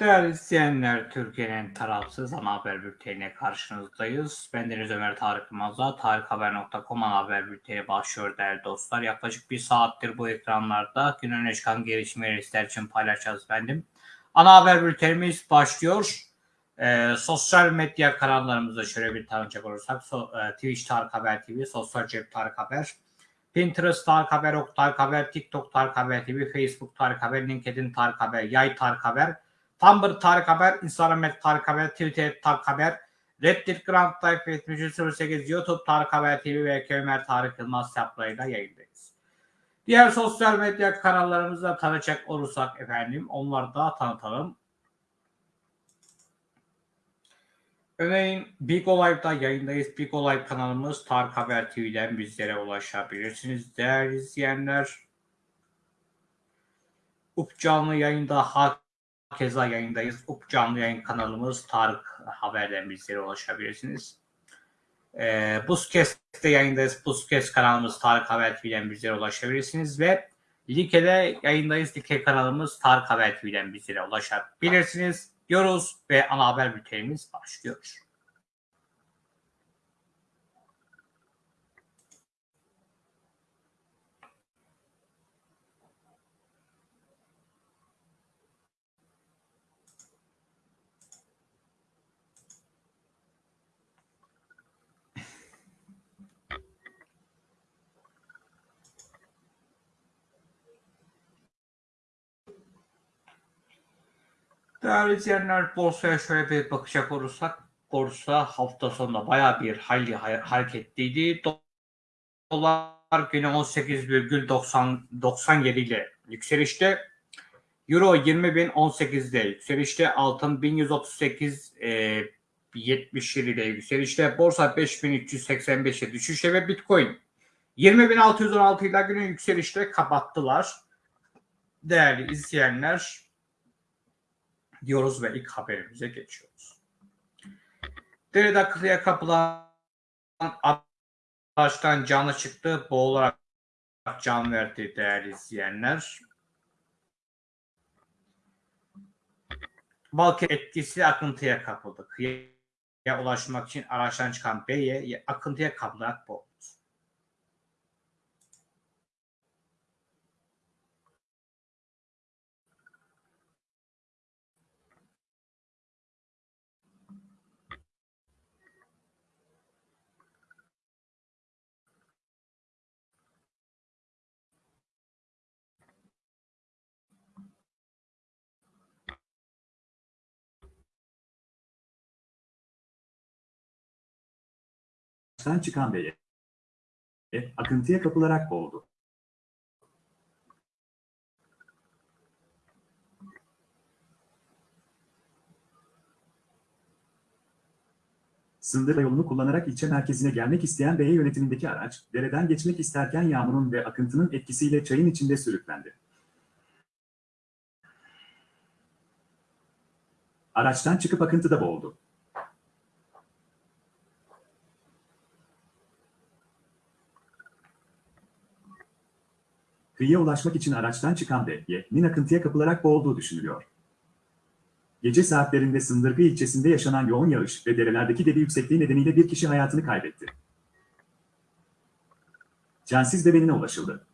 Değerli izleyenler, Türkiye'nin tarafsız ana haber bülteniyle karşınızdayız. Ben Deniz Ömer Tarık Yılmaz'la tarikhaber.com ana haber bülteni başlıyor değerli dostlar. Yaklaşık bir saattir bu ekranlarda gün öne çıkan gelişmeleri sizler için paylaşacağız efendim. Ana haber bültenimiz başlıyor. Ee, sosyal medya kanallarımızda şöyle bir tanıcak olursak so, e, Twitch Tarık Haber TV, Sosyal Cep Tarık Haber, Pinterest Tarık Haber, Ok Tarık Haber, TikTok Tarık Haber TV, Facebook Tarık Haber, LinkedIn Tarık Haber, Yay Tarık Haber, Tumblr Tarık Haber, Instagram et Tarık Haber, Twitter Tarık Haber, Reddit Grand Type 7308, YouTube Tarık Haber TV ve Ömer Tarık Yılmaz hesaplarıyla yayındayız. Diğer sosyal medya kanallarımızda tanıcak olursak efendim onları da tanıtalım. Örneğin Big Olay'da yayındayız. Big Olay kanalımız Tarık Haber TV'den bizlere ulaşabilirsiniz. Değerli izleyenler, Up canlı yayında Keza yayındayız. Up canlı yayın kanalımız Tarık Haber'den bizlere ulaşabilirsiniz. Ee, Buzkes'te yayındayız. Buzkes kanalımız Tarık Haber TV'den bizlere ulaşabilirsiniz ve Like'de yayındayız. Like kanalımız Tarık Haber TV'den bizlere ulaşabilirsiniz diyoruz ve ana haber bültenimiz başlıyor. Değerli izleyenler borsaya şöyle bir bakacak olursak borsa hafta sonunda baya bir hayli hareketliydi. Dolar günü 18,97 ile yükselişte. Euro 20.018'de yükselişte. Altın 1138 e, 77 ile yükselişte. Borsa 5385'e düşüşte ve Bitcoin 20.616 ile günü yükselişte kapattılar. Değerli izleyenler diyoruz ve ilk haberimize geçiyoruz. Derede akıllıya kapılan araçtan canı çıktı. Boğularak can verdi değerli izleyenler. Balkı etkisi akıntıya kapıldı. Kıyıya ulaşmak için araçtan çıkan beye akıntıya kapılarak boğuldu. Araçtan çıkan beye akıntıya kapılarak boğuldu. Sındır yolunu kullanarak ilçe merkezine gelmek isteyen beye yönetimindeki araç, dereden geçmek isterken yağmurun ve akıntının etkisiyle çayın içinde sürüklendi. Araçtan çıkıp akıntıda boğuldu. Kıyıya ulaşmak için araçtan çıkan B'ye akıntıya kapılarak boğulduğu düşünülüyor. Gece saatlerinde Sındırgı ilçesinde yaşanan yoğun yağış ve derelerdeki debi yüksekliği nedeniyle bir kişi hayatını kaybetti. Cansiz bedenine ulaşıldı.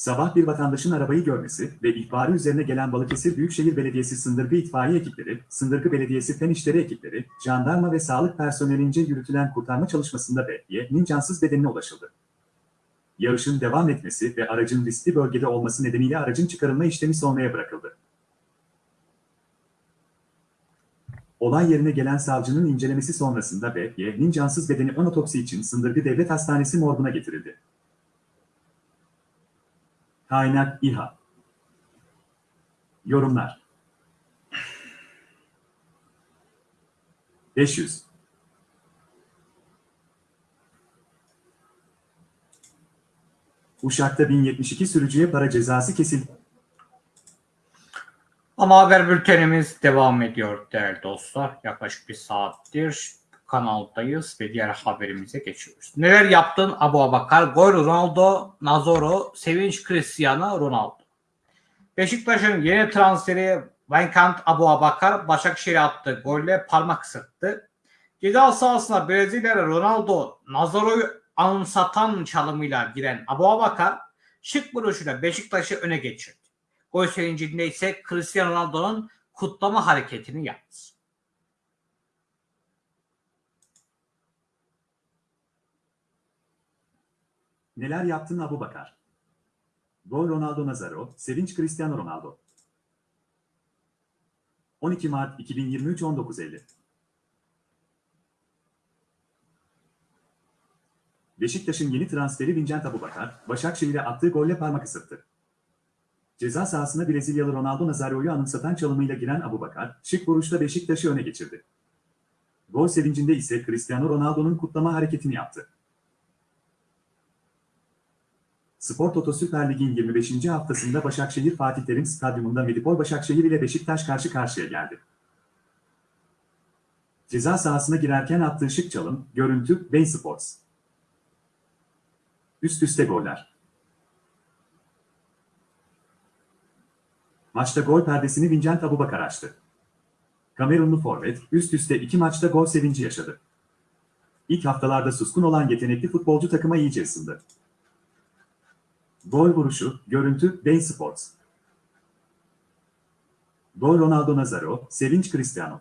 Sabah bir vatandaşın arabayı görmesi ve ihbarı üzerine gelen Balıkesir Büyükşehir Belediyesi Sındırgı İtfaiye ekipleri, Sındırgı Belediyesi Fen İşleri ekipleri, jandarma ve sağlık personelince yürütülen kurtarma çalışmasında B'ye'nin cansız bedenine ulaşıldı. Yağışın devam etmesi ve aracın riskli bölgede olması nedeniyle aracın çıkarılma işlemi sonraya bırakıldı. Olay yerine gelen savcının incelemesi sonrasında B'ye'nin cansız bedeni ön için Sındırgı Devlet Hastanesi morguna getirildi. Kaynak İHA Yorumlar 500 Uşak'ta 1072 sürücüye para cezası kesildi. Ama haber bültenimiz devam ediyor değerli dostlar. Yaklaşık bir saattir kanaldayız ve diğer haberimize geçiyoruz. Neler yaptın Abu Abakar? Gol Ronaldo, Nazoro, Sevinç Cristiano Ronaldo. Beşiktaş'ın yeni transferi Venkant Abu Abakar Başakşehir'e attığı golle parmak ısırttı. Ceza sahasına Brezilyalı Ronaldo Nazaro'yu anımsatan çalımıyla giren Abu Abakar şık vuruşuyla Beşiktaş'ı öne geçirdi. Gol sevincinde ise Cristiano Ronaldo'nun kutlama hareketini yaptı. Neler yaptın Abu Bakar? Gol Ronaldo Nazaro, sevinç Cristiano Ronaldo. 12 Mart 2023 19.50 Beşiktaş'ın yeni transferi Vincent Abubakar, Başakşehir'e attığı golle parmak ısırttı. Ceza sahasına Brezilyalı Ronaldo Nazario'yu anımsatan çalımıyla giren Abubakar, şık vuruşla Beşiktaş'ı öne geçirdi. Gol sevincinde ise Cristiano Ronaldo'nun kutlama hareketini yaptı. Spor Toto Süper Lig'in 25. haftasında Başakşehir Fatih Terim Stadyumunda Medipol Başakşehir ile Beşiktaş karşı karşıya geldi. Ceza sahasına girerken attığı şık çalım, görüntü, Bein Sports. Üst üste goller. Maçta gol perdesini Vincent Abubakar açtı. Kamerunlu forvet, üst üste iki maçta gol sevinci yaşadı. İlk haftalarda suskun olan yetenekli futbolcu takıma iyice ısındı. Gol vuruşu, görüntü, Bein Sports. Gol Ronaldo Nazaro, Sevinç Cristiano.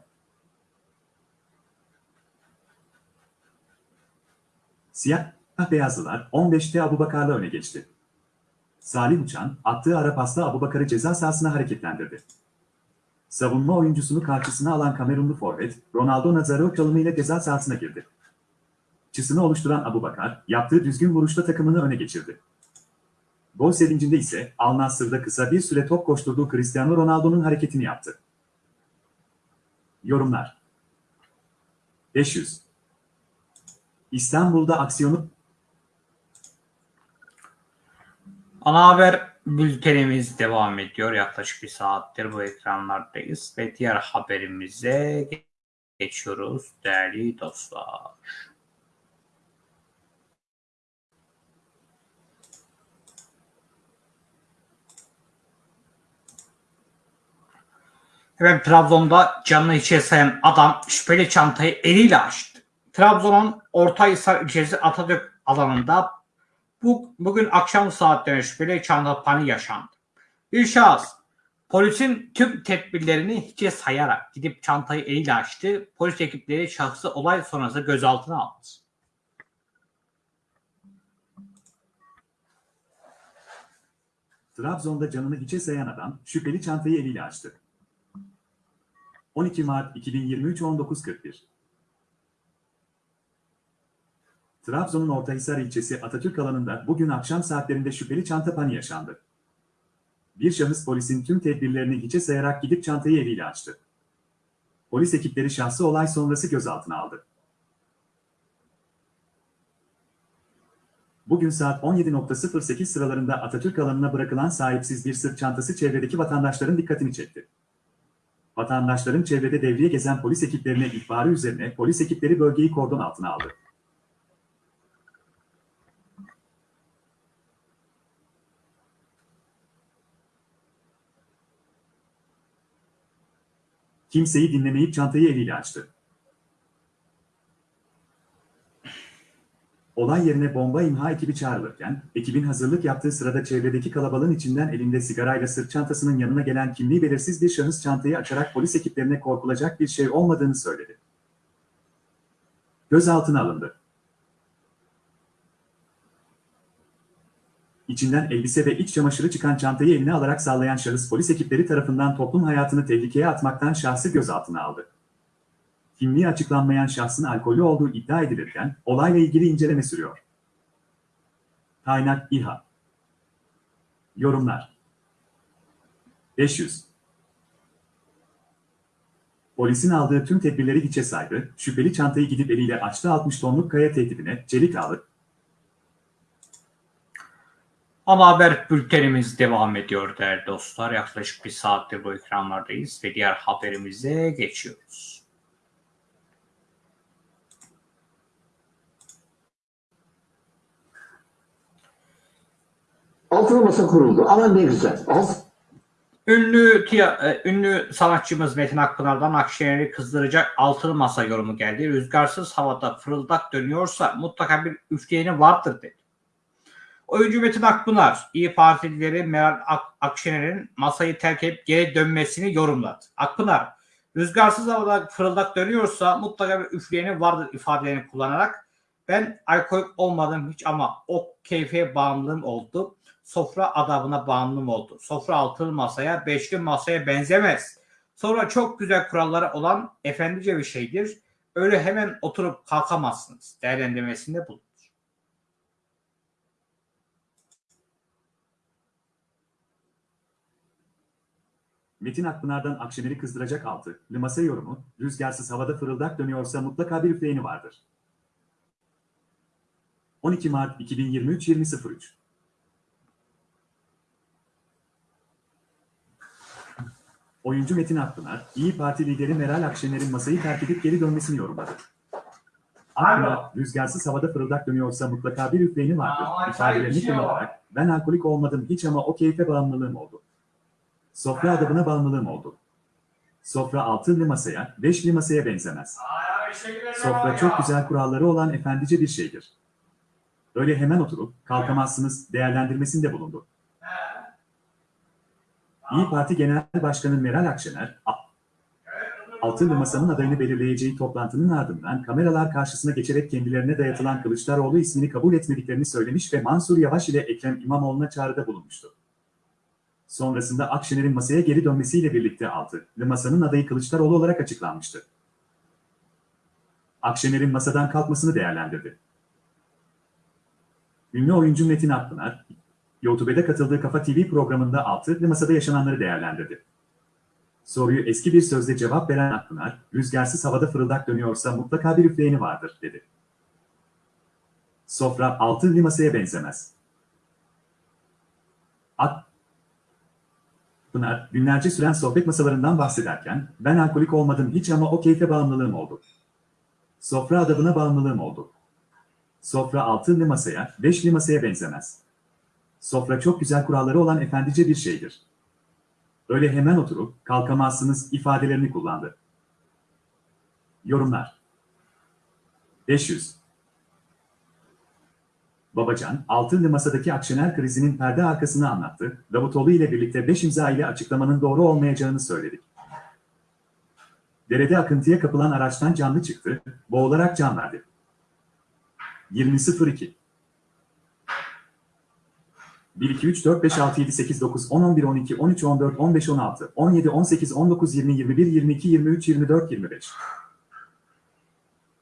Siyah beyazlılar 15'te Abubakar'la öne geçti. Salih Uçan, attığı ara pasla Abubakar'ı ceza sahasına hareketlendirdi. Savunma oyuncusunu karşısına alan Kamerunlu forvet, Ronaldo Nazaro çalımıyla ceza sahasına girdi. Çısını oluşturan Abubakar, yaptığı düzgün vuruşla takımını öne geçirdi. Gol sevincinde ise Al Nassr'da kısa bir süre top koşturduğu Cristiano Ronaldo'nun hareketini yaptı. Yorumlar 500 İstanbul'da aksiyonu Ana haber bültenimiz devam ediyor. Yaklaşık bir saattir bu ekranlardayız ve diğer haberimize geçiyoruz değerli dostlar. Efendim Trabzon'da canını içe sayan adam şüpheli çantayı eliyle açtı. Trabzon'un Ortahisar ilçesi Atatürk alanında bu, bugün akşam saatlerinde şüpheli çanta pani yaşandı. Bir şahıs polisin tüm tedbirlerini hiçe sayarak gidip çantayı eliyle açtı. Polis ekipleri şahsı olay sonrası gözaltına aldı. Trabzon'da canını hiçe sayan adam şüpheli çantayı eliyle açtı. 12 Mart 2023 19.41 Trabzon'un Ortahisar ilçesi Atatürk alanında bugün akşam saatlerinde şüpheli çanta pani yaşandı. Bir şahıs polisin tüm tedbirlerini hiçe sayarak gidip çantayı eliyle açtı. Polis ekipleri şahsı olay sonrası gözaltına aldı. Bugün saat 17.08 sıralarında Atatürk alanına bırakılan sahipsiz bir sırt çantası çevredeki vatandaşların dikkatini çekti. Vatandaşların çevrede devriye gezen polis ekiplerine ihbarı üzerine polis ekipleri bölgeyi kordon altına aldı. Kimseyi dinlemeyip çantayı eliyle açtı. Olay yerine bomba imha ekibi çağrılırken, ekibin hazırlık yaptığı sırada çevredeki kalabalığın içinden elinde sigarayla sırt çantasının yanına gelen kimliği belirsiz bir şahıs çantayı açarak polis ekiplerine korkulacak bir şey olmadığını söyledi. Gözaltına alındı. İçinden elbise ve iç çamaşırı çıkan çantayı eline alarak sallayan şahıs polis ekipleri tarafından toplum hayatını tehlikeye atmaktan şahsı gözaltına aldı. Kimliği açıklanmayan şahsın alkolü olduğu iddia edilirken olayla ilgili inceleme sürüyor. Kaynak İHA Yorumlar 500 Polisin aldığı tüm tedbirleri hiçe saydı, şüpheli çantayı gidip eliyle açtı 60 tonluk kaya tehdidine, çelik ağlı, Ana haber bültenimiz devam ediyor değerli dostlar. Yaklaşık bir saattir bu ekranlardayız ve diğer haberimize geçiyoruz. Altılı masa kuruldu. Aman ne güzel. Alt, Ünlü, tiya- e, ünlü sanatçımız Metin Akpınar'dan Akşener'i kızdıracak altılı masa yorumu geldi. Rüzgarsız havada fırıldak dönüyorsa mutlaka bir üfleyeni vardır dedi. Oyuncu Metin Akpınar, İyi Partilileri Meral Ak- Akşener'in masayı terk edip geri dönmesini yorumladı. Akpınar, rüzgarsız havada fırıldak dönüyorsa mutlaka bir üfleyeni vardır ifadelerini kullanarak ben alkolik olmadım hiç ama o keyfe bağımlılığım oldu sofra adabına bağımlım oldu. Sofra altılı masaya, beşli masaya benzemez. Sonra çok güzel kuralları olan efendice bir şeydir. Öyle hemen oturup kalkamazsınız. Değerlendirmesinde bulunur. Metin Akpınar'dan Akşener'i kızdıracak altı. Limase yorumu, rüzgarsız havada fırıldak dönüyorsa mutlaka bir üfleyeni vardır. 12 Mart 2023 20.03 Oyuncu Metin Akpınar, İyi Parti lideri Meral Akşener'in masayı terk edip geri dönmesini yorumladı. Akpınar, rüzgarsız havada fırıldak dönüyorsa mutlaka bir üfleyeni vardır. İfadelerini şey kullanarak, ben alkolik olmadım hiç ama o keyfe bağımlılığım oldu. Sofra adabına bağımlılığım oldu. Sofra altılı masaya, beşli masaya benzemez. Sofra çok güzel kuralları olan efendice bir şeydir. Öyle hemen oturup kalkamazsınız değerlendirmesinde bulundu. İyi Parti Genel Başkanı Meral Akşener, Altılı Masa'nın adayını belirleyeceği toplantının ardından kameralar karşısına geçerek kendilerine dayatılan Kılıçdaroğlu ismini kabul etmediklerini söylemiş ve Mansur Yavaş ile Ekrem İmamoğlu'na çağrıda bulunmuştu. Sonrasında Akşener'in masaya geri dönmesiyle birlikte Altılı Masa'nın adayı Kılıçdaroğlu olarak açıklanmıştı. Akşener'in masadan kalkmasını değerlendirdi. Ünlü oyuncu Metin Akpınar, YouTube'da katıldığı Kafa TV programında Altılı Masa'da yaşananları değerlendirdi. Soruyu eski bir sözle cevap veren Akpınar, rüzgarsız havada fırıldak dönüyorsa mutlaka bir üfleyeni vardır, dedi. Sofra altılı masaya benzemez. Akpınar, günlerce süren sohbet masalarından bahsederken, ben alkolik olmadım hiç ama o keyfe bağımlılığım oldu. Sofra adabına bağımlılığım oldu. Sofra altılı masaya, beşli masaya benzemez. Sofra çok güzel kuralları olan efendice bir şeydir. Öyle hemen oturup kalkamazsınız ifadelerini kullandı. Yorumlar 500 Babacan, altılı masadaki Akşener krizinin perde arkasını anlattı. Davutoğlu ile birlikte 5 imza ile açıklamanın doğru olmayacağını söyledik. Derede akıntıya kapılan araçtan canlı çıktı, boğularak can verdi. 20.02 1, 2, 3, 4, 5, 6, 7, 8, 9, 10, 11, 12, 13, 14, 15, 16, 17, 18, 19, 20, 21, 22, 23, 24, 25.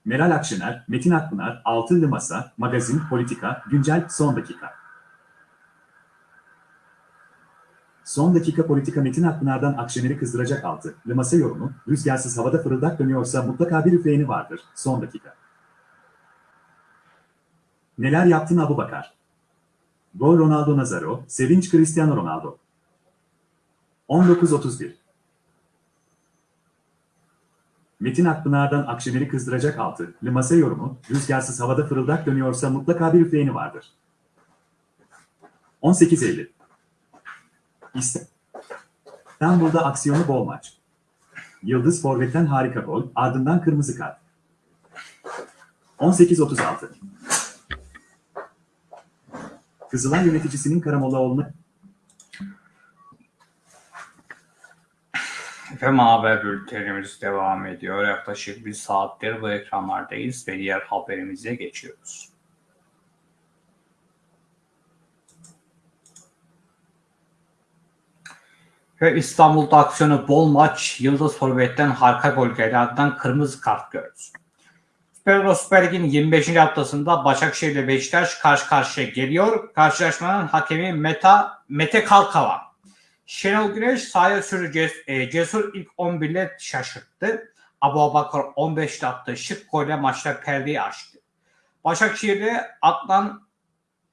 Meral Akşener, Metin Akpınar, Altılı Masa, Magazin, Politika, Güncel, Son Dakika. Son dakika politika Metin Akpınar'dan Akşener'i kızdıracak altı. Masa yorumu, rüzgarsız havada fırıldak dönüyorsa mutlaka bir üfleyeni vardır. Son dakika. Neler yaptın Abu Bakar? Gol Ronaldo Nazaro, sevinç Cristiano Ronaldo. 19.31 Metin Akpınar'dan Akşener'i kızdıracak altı. Masa yorumu, rüzgarsız havada fırıldak dönüyorsa mutlaka bir üfleyeni vardır. 18.50 İstanbul'da aksiyonu bol maç. Yıldız Forvet'ten harika gol, ardından kırmızı kart. 18.36 Kızılay yöneticisinin Karamollaoğlu'na Efendim haber bültenimiz devam ediyor. Yaklaşık bir saattir bu ekranlardayız ve diğer haberimize geçiyoruz. Ve İstanbul'da aksiyonu bol maç Yıldız Forvet'ten harika gol geldi. Ardından kırmızı kart gördü. Süper Süper Lig'in 25. haftasında Başakşehir ile Beşiktaş karşı karşıya geliyor. Karşılaşmanın hakemi Meta, Mete Kalkavan. Şenol Güneş sahaya sürü e, Cesur ilk 11 ile şaşırttı. Abu Abakar 15'te attığı şık golle maçta perdeyi açtı. Başakşehir'de Atlan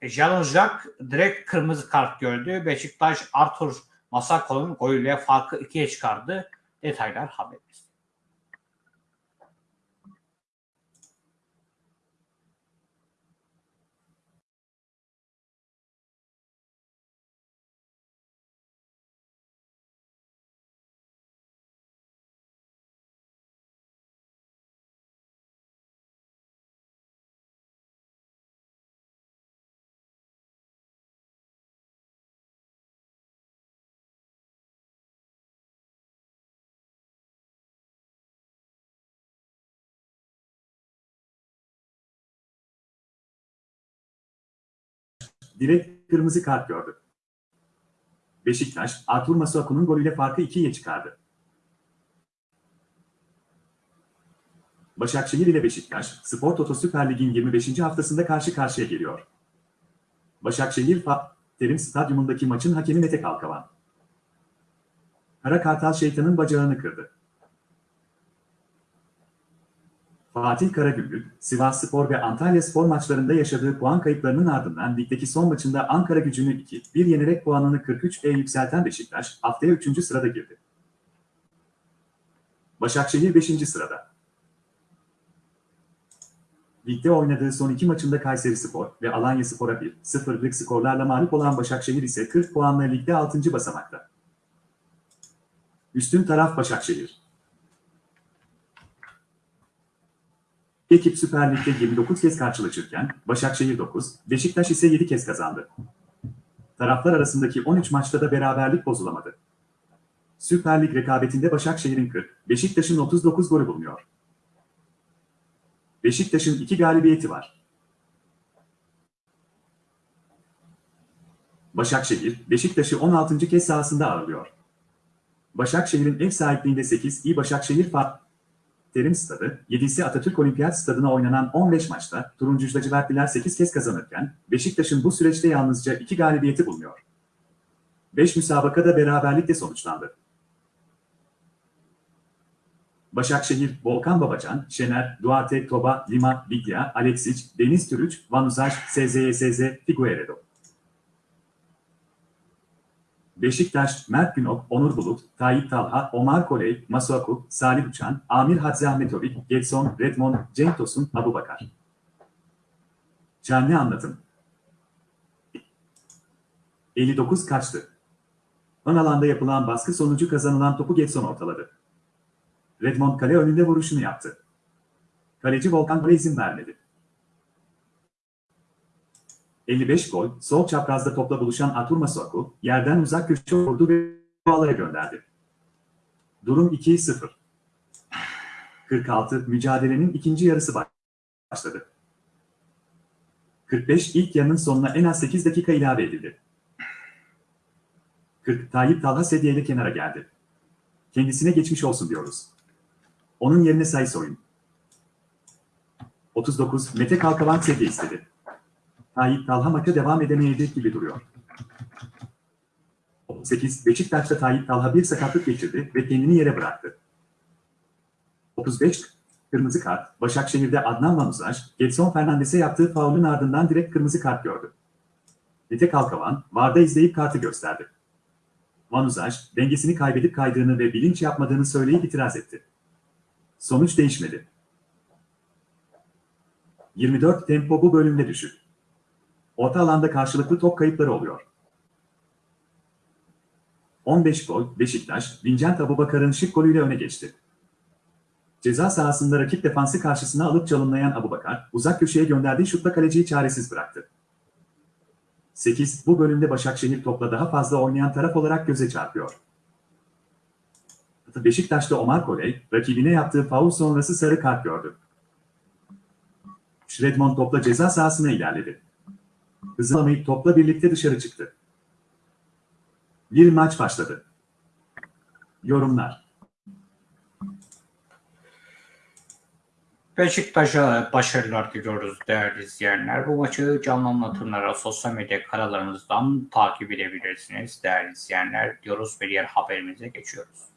Jalonjak direkt kırmızı kart gördü. Beşiktaş Arthur Masako'nun golüyle farkı ikiye çıkardı. Detaylar haberimizde. Direkt kırmızı kart gördü. Beşiktaş, Artur Masuaku'nun golüyle farkı 2'ye çıkardı. Başakşehir ile Beşiktaş, Spor Toto Süper Lig'in 25. haftasında karşı karşıya geliyor. Başakşehir Terim Stadyumundaki maçın hakemi Mete Kalkavan. Kara Kartal şeytanın bacağını kırdı. Fatih Karagümrük, Sivas Spor ve Antalya Spor maçlarında yaşadığı puan kayıplarının ardından ligdeki son maçında Ankara gücünü 2-1 yenerek puanını 43'e yükselten Beşiktaş, haftaya 3. sırada girdi. Başakşehir 5. sırada. Ligde oynadığı son iki maçında Kayseri Spor ve Alanya Spor'a 1-0'lık skorlarla mağlup olan Başakşehir ise 40 puanla ligde 6. basamakta. Üstün taraf Başakşehir. Ekip Süper Lig'de 29 kez karşılaşırken Başakşehir 9, Beşiktaş ise 7 kez kazandı. Taraflar arasındaki 13 maçta da beraberlik bozulamadı. Süper Lig rekabetinde Başakşehir'in 40, Beşiktaş'ın 39 golü bulunuyor. Beşiktaş'ın 2 galibiyeti var. Başakşehir, Beşiktaş'ı 16. kez sahasında ağırlıyor. Başakşehir'in ev sahipliğinde 8 iyi Başakşehir Fa Terim Stadı, 7'si Atatürk Olimpiyat Stadı'na oynanan 15 maçta Turuncu Lacivertliler 8 kez kazanırken Beşiktaş'ın bu süreçte yalnızca 2 galibiyeti bulunuyor. 5 müsabakada beraberlikle sonuçlandı. Başakşehir, Volkan Babacan, Şener, Duarte, Toba, Lima, Biglia, Alexic, Deniz Türüç, Vanuzaj, SZYSZ, Figueiredo. Beşiktaş, Mert Günok, Onur Bulut, Tayyip Talha, Omar Koley, Masuaku, Salih Uçan, Amir Hadzi Ahmetovic, Getson, Redmond, Cenk Tosun, Abu Bakar. Canlı anlatım. 59 kaçtı. Ön alanda yapılan baskı sonucu kazanılan topu Getson ortaladı. Redmond kale önünde vuruşunu yaptı. Kaleci Volkan Gole izin vermedi. 55 gol, sol çaprazda topla buluşan Artur Masuaku, yerden uzak köşe vurdu ve ağlara gönderdi. Durum 2-0. 46, mücadelenin ikinci yarısı başladı. 45, ilk yarının sonuna en az 8 dakika ilave edildi. 40, Tayyip Talha sedyeyle kenara geldi. Kendisine geçmiş olsun diyoruz. Onun yerine sayıs oyun. 39, Mete Kalkavan sedye istedi. Tayyip Talha maça devam edemeyecek gibi duruyor. 38. Beşiktaş'ta Tayyip Talha bir sakatlık geçirdi ve kendini yere bıraktı. 35. Kırmızı kart. Başakşehir'de Adnan Manuzaj, Getson Fernandes'e yaptığı faulün ardından direkt kırmızı kart gördü. Mete Kalkavan, VAR'da izleyip kartı gösterdi. Manuzaj, dengesini kaybedip kaydığını ve bilinç yapmadığını söyleyip itiraz etti. Sonuç değişmedi. 24 tempo bu bölümde düşük. Orta alanda karşılıklı top kayıpları oluyor. 15 gol, Beşiktaş, Vincent Abubakar'ın şık golüyle öne geçti. Ceza sahasında rakip defansı karşısına alıp çalımlayan Abubakar, uzak köşeye gönderdiği şutla kaleciyi çaresiz bıraktı. 8. Bu bölümde Başakşehir topla daha fazla oynayan taraf olarak göze çarpıyor. Beşiktaş'ta Omar Koley, rakibine yaptığı faul sonrası sarı kart gördü. Redmond topla ceza sahasına ilerledi. Hızlamayıp topla birlikte dışarı çıktı. Bir maç başladı. Yorumlar. Beşiktaş'a başarılar diliyoruz değerli izleyenler. Bu maçı canlı anlatımlara sosyal medya kanallarımızdan takip edebilirsiniz değerli izleyenler diyoruz ve diğer haberimize geçiyoruz.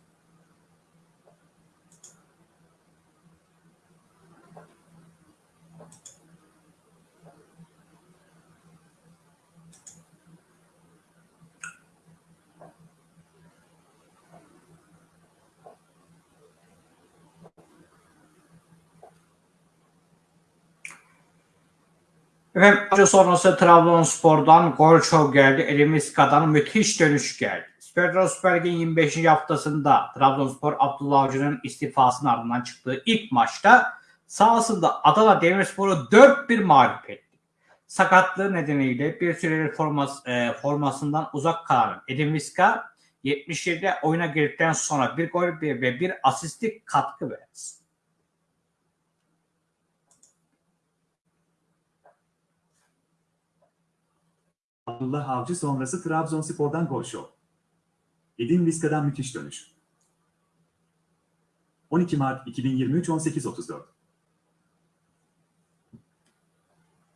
Efendim maçı sonrası Trabzonspor'dan gol çok geldi. Elimiska'dan müthiş dönüş geldi. Süper Süper Lig'in 25. haftasında Trabzonspor Abdullah Avcı'nın istifasının ardından çıktığı ilk maçta sahasında Adana Demirspor'u 4-1 mağlup etti. Sakatlığı nedeniyle bir süredir formas, e, formasından uzak kalan Edin Viska 77'de oyuna girdikten sonra bir gol ve bir asistlik katkı verdi. Abdullah Avcı sonrası Trabzonspor'dan gol şov. Edin Vizca'dan müthiş dönüş. 12 Mart 2023 18.34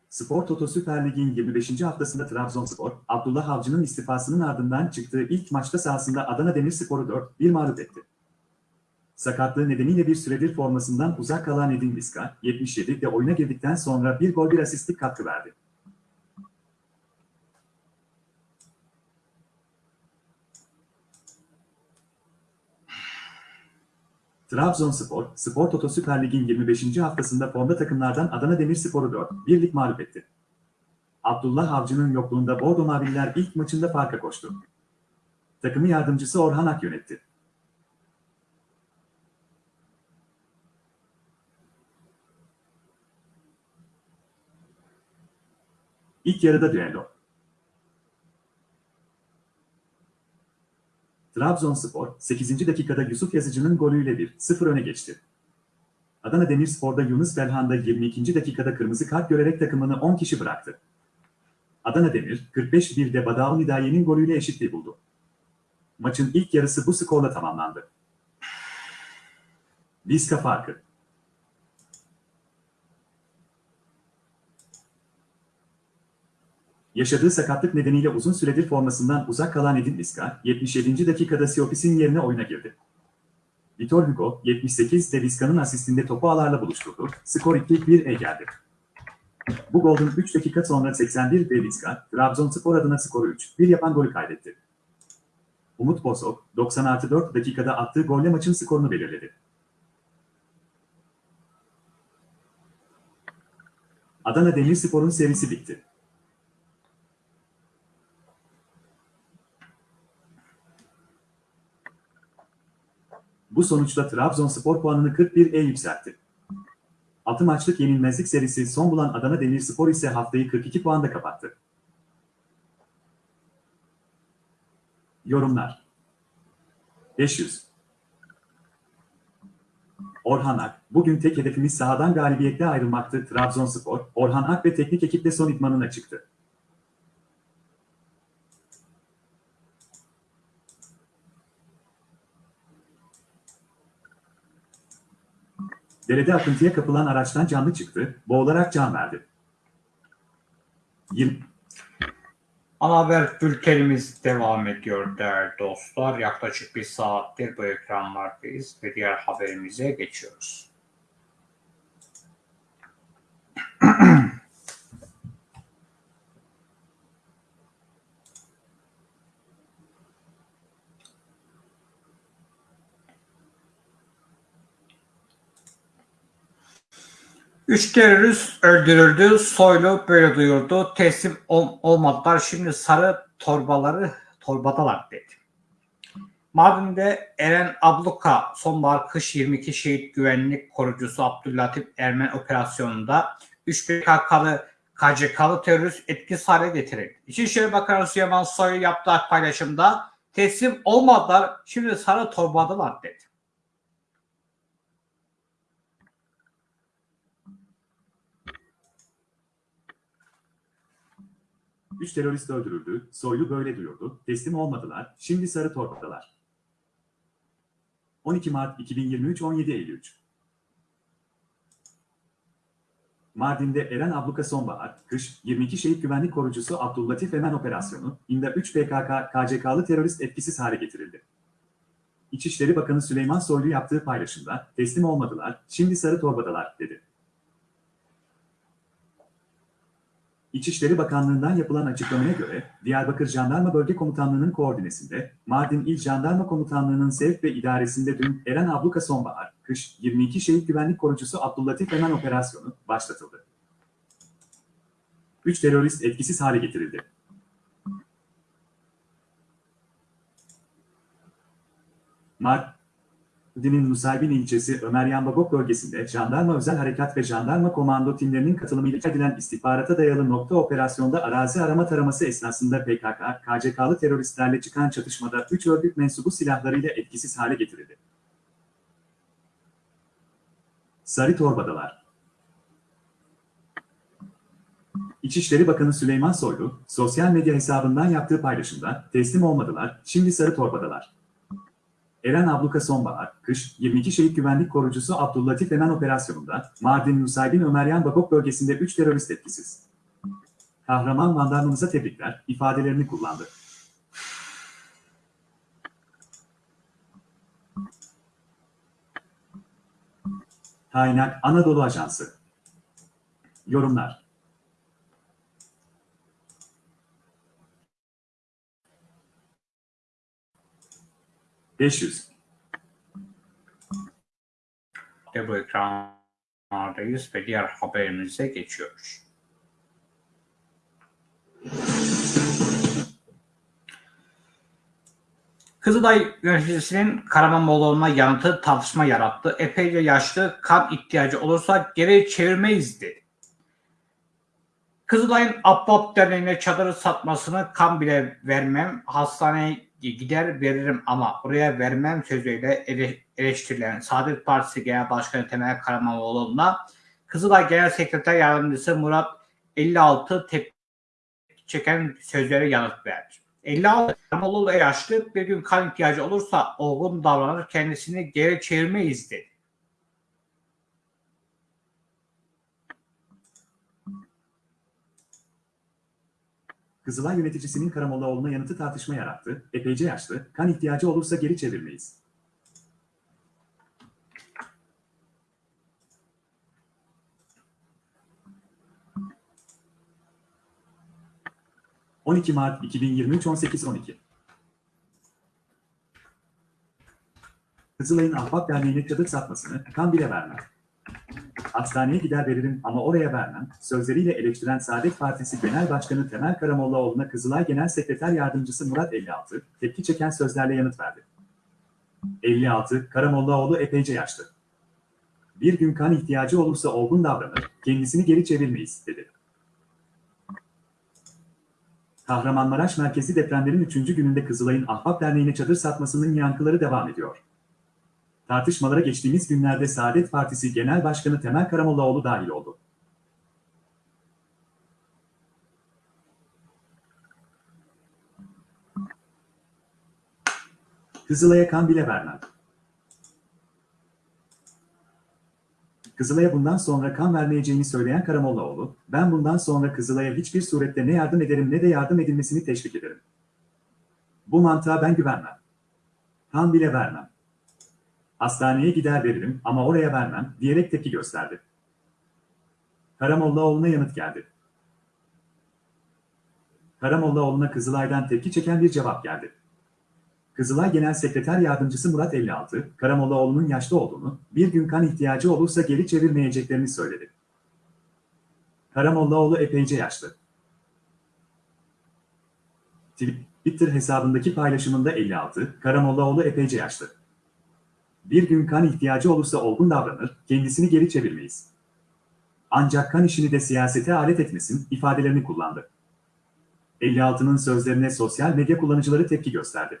Spor Toto Süper Lig'in 25. haftasında Trabzonspor, Abdullah Avcı'nın istifasının ardından çıktığı ilk maçta sahasında Adana Demirspor'u 4-1 mağlup etti. Sakatlığı nedeniyle bir süredir formasından uzak kalan Edin Vizca, 77'de oyuna girdikten sonra bir gol bir asistlik katkı verdi. Trabzonspor, Spor Toto Süper Lig'in 25. haftasında formda takımlardan Adana Demirspor'u 4-1'lik mağlup etti. Abdullah Avcı'nın yokluğunda Bordo Mavililer ilk maçında farka koştu. Takımı yardımcısı Orhan Ak yönetti. İlk yarıda düello. Trabzonspor 8. dakikada Yusuf Yazıcı'nın golüyle 1-0 öne geçti. Adana Demirspor'da Yunus Belhanda 22. dakikada kırmızı kart görerek takımını 10 kişi bıraktı. Adana Demir 45-1'de Badaun Hidaye'nin golüyle eşitliği buldu. Maçın ilk yarısı bu skorla tamamlandı. Vizca farkı. Yaşadığı sakatlık nedeniyle uzun süredir formasından uzak kalan Edin Vizca, 77. dakikada Siopis'in yerine oyuna girdi. Vitor Hugo, 78'de Vizca'nın asistinde topu ağlarla buluşturdu. Skor 2-1'e geldi. Bu golden 3 dakika sonra 81 de Vizca, Trabzonspor adına skoru 3-1 yapan golü kaydetti. Umut Bozok, 90 artı 4 dakikada attığı golle maçın skorunu belirledi. Adana Demirspor'un serisi bitti. Bu sonuçla Trabzonspor puanını 41'e yükseltti. 6 maçlık yenilmezlik serisi son bulan Adana Demirspor ise haftayı 42 puanda kapattı. Yorumlar 500 Orhan Ak, bugün tek hedefimiz sahadan galibiyetle ayrılmaktı. Trabzonspor, Orhan Ak ve teknik ekiple son idmanına çıktı. Derede akıntıya kapılan araçtan canlı çıktı, boğularak can verdi. 20 Ana haber bültenimiz devam ediyor değerli dostlar. Yaklaşık bir saattir bu ekranlardayız ve diğer haberimize geçiyoruz. Üç terörist öldürüldü. Soylu böyle duyurdu. Teslim ol- olmadılar. Şimdi sarı torbaları torbadalar dedi. Mardin'de Eren Abluka sonbahar kış 22 şehit güvenlik korucusu Abdüllatif Ermen operasyonunda 3 PKK'lı KCK'lı terörist etkisiz hale getirildi. İçişleri Bakanı Süleyman Soylu yaptığı paylaşımda teslim olmadılar şimdi sarı torbadalar dedi. Üç terörist öldürüldü, Soylu böyle duyurdu, teslim olmadılar, şimdi sarı torbadalar. 12 Mart 2023 17 Eylül Mardin'de Eren Abluka Sonbahar, Kış, 22 şehit güvenlik korucusu Abdüllatif Emen operasyonu, İMDA 3 PKK, KCK'lı terörist etkisiz hale getirildi. İçişleri Bakanı Süleyman Soylu yaptığı paylaşımda, teslim olmadılar, şimdi sarı torbadalar, dedi. İçişleri Bakanlığı'ndan yapılan açıklamaya göre, Diyarbakır Jandarma Bölge Komutanlığı'nın koordinesinde, Mardin İl Jandarma Komutanlığı'nın sevk ve idaresinde dün Eren Abluka Sonbahar, Kış 22 Şehit Güvenlik Korucusu Abdüllatif Emen operasyonu başlatıldı. 3 terörist etkisiz hale getirildi. Mardin'in Nusaybin ilçesi Ömeryan Bagok bölgesinde Jandarma Özel Harekat ve Jandarma Komando timlerinin katılımıyla edilen istihbarata dayalı nokta operasyonda arazi arama taraması esnasında PKK, KCK'lı teröristlerle çıkan çatışmada 3 örgüt mensubu silahlarıyla etkisiz hale getirildi. Sarı Torbadalar İçişleri Bakanı Süleyman Soylu, sosyal medya hesabından yaptığı paylaşımda teslim olmadılar, şimdi sarı torbadalar. Eren Abluka Sonbahar, kış, 22 şehit güvenlik korucusu Abdüllatif Emen operasyonunda Mardin Nusaybin Ömeryan Babok bölgesinde 3 terörist etkisiz. Kahraman jandarmamıza tebrikler ifadelerini kullandı. Kaynak Anadolu Ajansı Yorumlar ...500 Ve bu ekranlardayız ve diğer haberimize geçiyoruz. Kızılay yöneticisinin Karamanlıoğlu'na yanıtı tartışma yarattı. Epeyce yaşlı kan ihtiyacı olursa geri çevirmeyiz dedi. Kızılay'ın Abbab Derneği'ne çadırı satmasını kan bile vermem, hastaneye gider veririm ama oraya vermem sözüyle ele- eleştirilen Saadet Partisi Genel Başkanı Temel Karamanoğlu'na Kızılay Genel Sekreter Yardımcısı Murat 56 tepki çeken sözlere yanıt verdi. 56 Karamanoğlu yaşlı bir gün kan ihtiyacı olursa olgun davranır kendisini geri çevirmeyiz dedi. Kızılay yöneticisinin Karamollaoğlu'na yanıtı tartışma yarattı. Epeyce yaşlı, kan ihtiyacı olursa geri çevirmeyiz. ...12 Mart 2023 18.12 Kızılay'ın Ahbap Derneği'ne çadır satmasını kan bile vermem. Hastaneye gider veririm ama oraya vermem. Sözleriyle eleştiren Saadet Partisi Genel Başkanı Temel Karamollaoğlu'na Kızılay Genel Sekreter Yardımcısı Murat 56, tepki çeken sözlerle yanıt verdi. 56, Karamollaoğlu epeyce yaşlı. Bir gün kan ihtiyacı olursa olgun davranır, kendisini geri çevirmeyiz, dedi. Kahramanmaraş merkezi depremlerin 3. gününde Kızılay'ın Ahbap Derneği'ne çadır satmasının yankıları devam ediyor. Tartışmalara geçtiğimiz günlerde Saadet Partisi Genel Başkanı Temel Karamollaoğlu dahil oldu. Kızılay'a kan bile vermem. Kızılay'a bundan sonra kan vermeyeceğini söyleyen Karamollaoğlu, ben bundan sonra Kızılay'a hiçbir surette ne yardım ederim ne de yardım edilmesini teşvik ederim. Bu mantığa ben güvenmem. Kan bile vermem. Hastaneye gider veririm ama oraya vermem diyerek tepki gösterdi. Karamollaoğlu'na yanıt geldi. Karamollaoğlu'na Kızılay'dan tepki çeken bir cevap geldi. Kızılay Genel Sekreter Yardımcısı Murat 56, Karamollaoğlu'nun yaşlı olduğunu, bir gün kan ihtiyacı olursa geri çevirmeyeceklerini söyledi. Karamollaoğlu epeyce yaşlı. Twitter hesabındaki paylaşımında 56, Karamollaoğlu epeyce yaşlı. Bir gün kan ihtiyacı olursa olgun davranır, kendisini geri çevirmeyiz. Ancak kan işini de siyasete alet etmesin ifadelerini kullandı. 56'nın sözlerine sosyal medya kullanıcıları tepki gösterdi.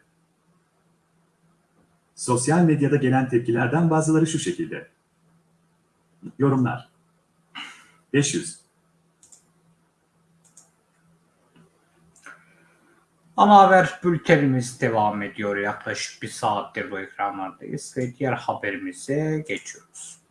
Sosyal medyada gelen tepkilerden bazıları şu şekilde. Yorumlar. 500. Ana haber bültenimiz devam ediyor. Yaklaşık bir saattir bu ekranlardayız ve diğer haberimize geçiyoruz.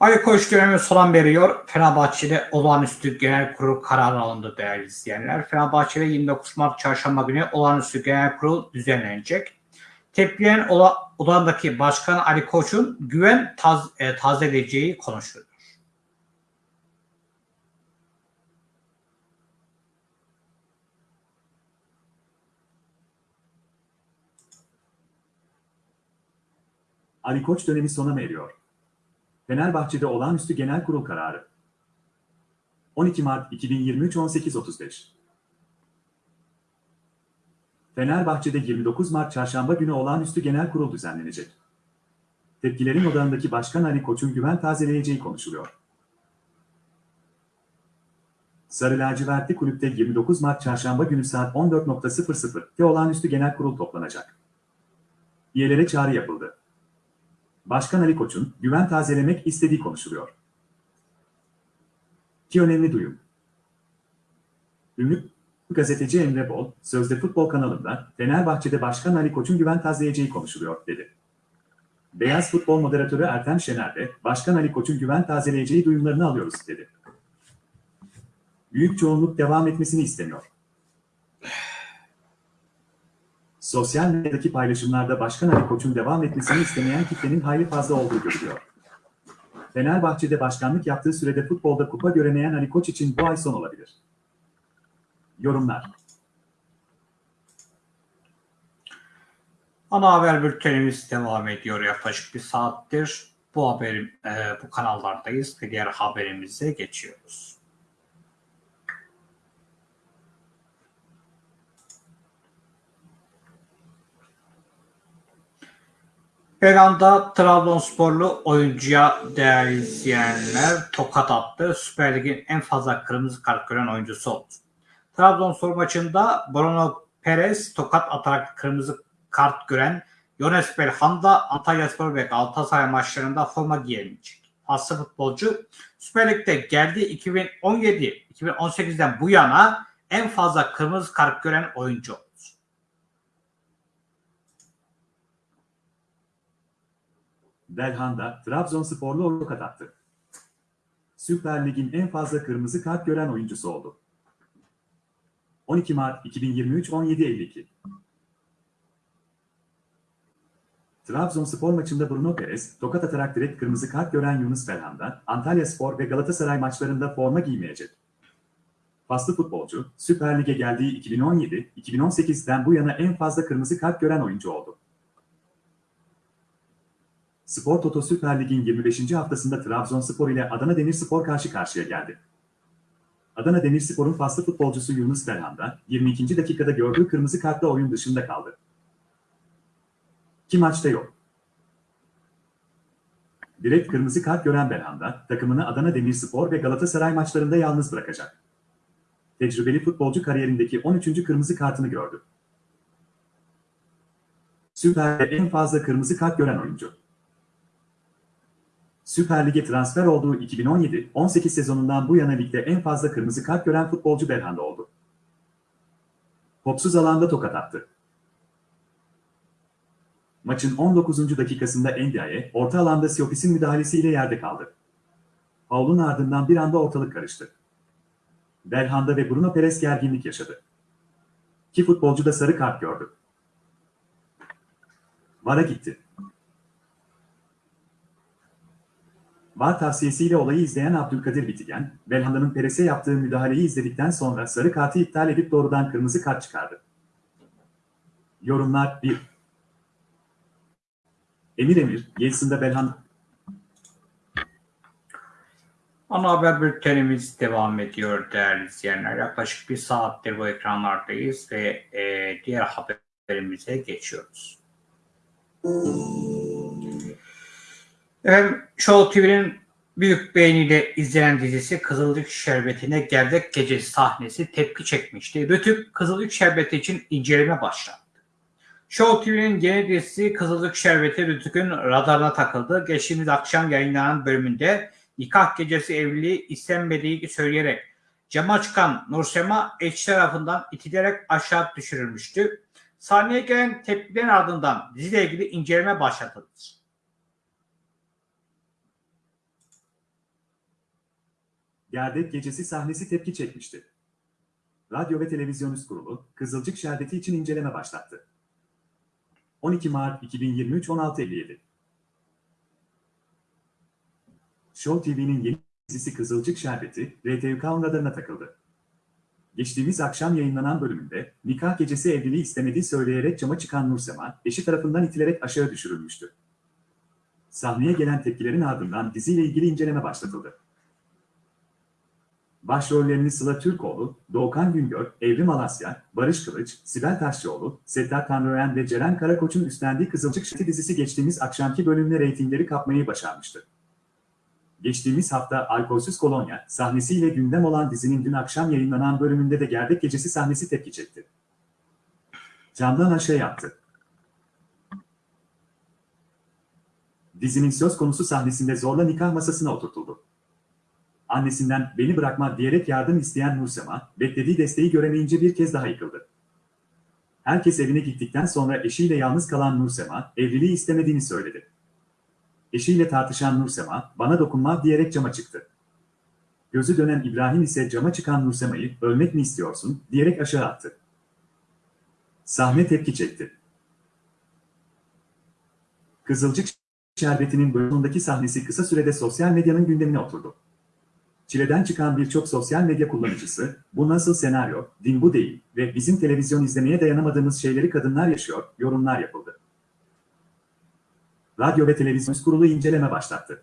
Ali Koç dönemi sona veriyor. Fenerbahçe'de olağanüstü genel kurul kararı alındı değerli izleyenler. Fenerbahçe'de 29 Mart çarşamba günü olağanüstü genel kurul düzenlenecek. Tepkilerin ola, odandaki başkan Ali Koç'un güven taz, e, tazeleyeceği konuşuluyor. Ali Koç dönemi sona eriyor. Fenerbahçe'de olağanüstü genel kurul kararı. 12 Mart 2023 18.35 Fenerbahçe'de 29 Mart Çarşamba günü olağanüstü genel kurul düzenlenecek. Tepkilerin odağındaki Başkan Ali Koç'un güven tazeleyeceği konuşuluyor. Sarı lacivertli kulüpte 29 Mart Çarşamba günü saat 14.00'te olağanüstü genel kurul toplanacak. Üyelere çağrı yapıldı. Başkan Ali Koç'un güven tazelemek istediği konuşuluyor. Ki önemli duyum. Ünlü gazeteci Emre Bol, Sözde Futbol kanalında Fenerbahçe'de Başkan Ali Koç'un güven tazeleyeceği konuşuluyor dedi. Beyaz Futbol moderatörü Ertem Şener de Başkan Ali Koç'un güven tazeleyeceği duyumlarını alıyoruz dedi. Büyük çoğunluk devam etmesini istemiyor. Sosyal medyadaki paylaşımlarda Başkan Ali Koç'un devam etmesini istemeyen kitlenin hayli fazla olduğu görülüyor. Fenerbahçe'de başkanlık yaptığı sürede futbolda kupa göremeyen Ali Koç için bu ay son olabilir. Yorumlar Ana haber bültenimiz devam ediyor yaklaşık bir saattir. Bu haberim, e, bu kanallardayız ve diğer haberimize geçiyoruz. Belanda Trabzonsporlu oyuncuya değerli izleyenler tokat attı. Süper Lig'in en fazla kırmızı kart gören oyuncusu oldu. Trabzonspor maçında Bruno Perez tokat atarak kırmızı kart gören Yones Belhanda Antalyaspor ve Galatasaray maçlarında forma giyemeyecek. Aslı futbolcu Süper Lig'de geldiği 2017-2018'den bu yana en fazla kırmızı kart gören oyuncu oldu. Belhanda, Trabzonsporlu tokat attı. Süper Lig'in en fazla kırmızı kart gören oyuncusu oldu. 12 Mart 2023 17.52 Trabzonspor maçında Bruno Perez, tokat atarak direkt kırmızı kart gören Yunus Belhanda, Antalya Spor ve Galatasaray maçlarında forma giymeyecek. Faslı futbolcu, Süper Lig'e geldiği 2017-2018'den bu yana en fazla kırmızı kart gören oyuncu oldu. Spor Toto Süper Lig'in 25. haftasında Trabzonspor ile Adana Demirspor karşı karşıya geldi. Adana Demirspor'un faslı futbolcusu Yunus Belhanda, 22. dakikada gördüğü kırmızı kartla oyun dışında kaldı. Ki maçta yok. Direkt kırmızı kart gören Belhanda, takımını Adana Demirspor ve Galatasaray maçlarında yalnız bırakacak. Tecrübeli futbolcu kariyerindeki 13. kırmızı kartını gördü. Süper Lig'de en fazla kırmızı kart gören oyuncu. Süper Lig'e transfer olduğu 2017-18 sezonundan bu yana ligde en fazla kırmızı kart gören futbolcu Belhanda oldu. Topsuz alanda tokat attı. Maçın 19. dakikasında Endiaye, orta alanda Siopis'in müdahalesiyle yerde kaldı. Paul'un ardından bir anda ortalık karıştı. Belhanda ve Bruno Perez gerginlik yaşadı. İki futbolcu da sarı kart gördü. VAR'a gitti. VAR tavsiyesiyle olayı izleyen Abdülkadir Bitigen, Belhanda'nın Perez'e yaptığı müdahaleyi izledikten sonra sarı kartı iptal edip doğrudan kırmızı kart çıkardı. Yorumlar 1. Emir Emir, Yeltsin'de Belhanda... Ana haber bültenimiz devam ediyor değerli izleyenler. Yaklaşık bir saattir bu ekranlardayız ve e, diğer haberimize geçiyoruz. Efendim, Show TV'nin büyük beğeniyle izlenen dizisi Kızılcık Şerbeti'ne Gerdek Gecesi sahnesi tepki çekmişti. Rütük Kızılcık Şerbeti için inceleme başlattı. Show TV'nin yeni dizisi Kızılcık Şerbeti Rütük'ün radarına takıldı. Geçtiğimiz akşam yayınlanan bölümünde nikah gecesi evliliği istenmediği söyleyerek cama çıkan Nursema eşi tarafından itilerek aşağı düşürülmüştü. Sahneye gelen tepkilerin ardından diziyle ilgili inceleme başlatıldı. Gerdek Gecesi sahnesi tepki çekmişti. Radyo ve Televizyon Üst Kurulu, Kızılcık Şerbeti için inceleme başlattı. 12 Mart 2023 16.57 Show TV'nin yeni dizisi Kızılcık Şerbeti, RTÜK radarına takıldı. Geçtiğimiz akşam yayınlanan bölümünde, nikah gecesi evliliği istemediği söyleyerek cama çıkan Nursema, eşi tarafından itilerek aşağı düşürülmüştü. Sahneye gelen tepkilerin ardından diziyle ilgili inceleme başlatıldı. Başrollerini Sıla Türkoğlu, Doğukan Güngör, Evrim Alasya, Barış Kılıç, Sibel Taşçıoğlu, Settar Tanrıören ve Ceren Karakoç'un üstlendiği Kızılcık Şiti dizisi geçtiğimiz akşamki bölümle reytingleri kapmayı başarmıştı. Geçtiğimiz hafta Alkolsüz Kolonya sahnesiyle gündem olan dizinin dün akşam yayınlanan bölümünde de Gerdek Gecesi sahnesi tepki çekti. Camdan aşağı yaptı. Dizinin söz konusu sahnesinde zorla nikah masasına oturtuldu. Annesinden beni bırakma diyerek yardım isteyen Nursema, beklediği desteği göremeyince bir kez daha yıkıldı. Herkes evine gittikten sonra eşiyle yalnız kalan Nursema, evliliği istemediğini söyledi. Eşiyle tartışan Nursema, bana dokunma diyerek cama çıktı. Gözü dönen İbrahim ise cama çıkan Nursema'yı, ölmek mi istiyorsun, diyerek aşağı attı. Sahne tepki çekti. Kızılcık Şerbeti'nin bölümündeki sahnesi kısa sürede sosyal medyanın gündemine oturdu. Çileden çıkan birçok sosyal medya kullanıcısı, bu nasıl senaryo, din bu değil ve bizim televizyon izlemeye dayanamadığımız şeyleri kadınlar yaşıyor, yorumlar yapıldı. Radyo ve Televizyon Kurulu inceleme başlattı.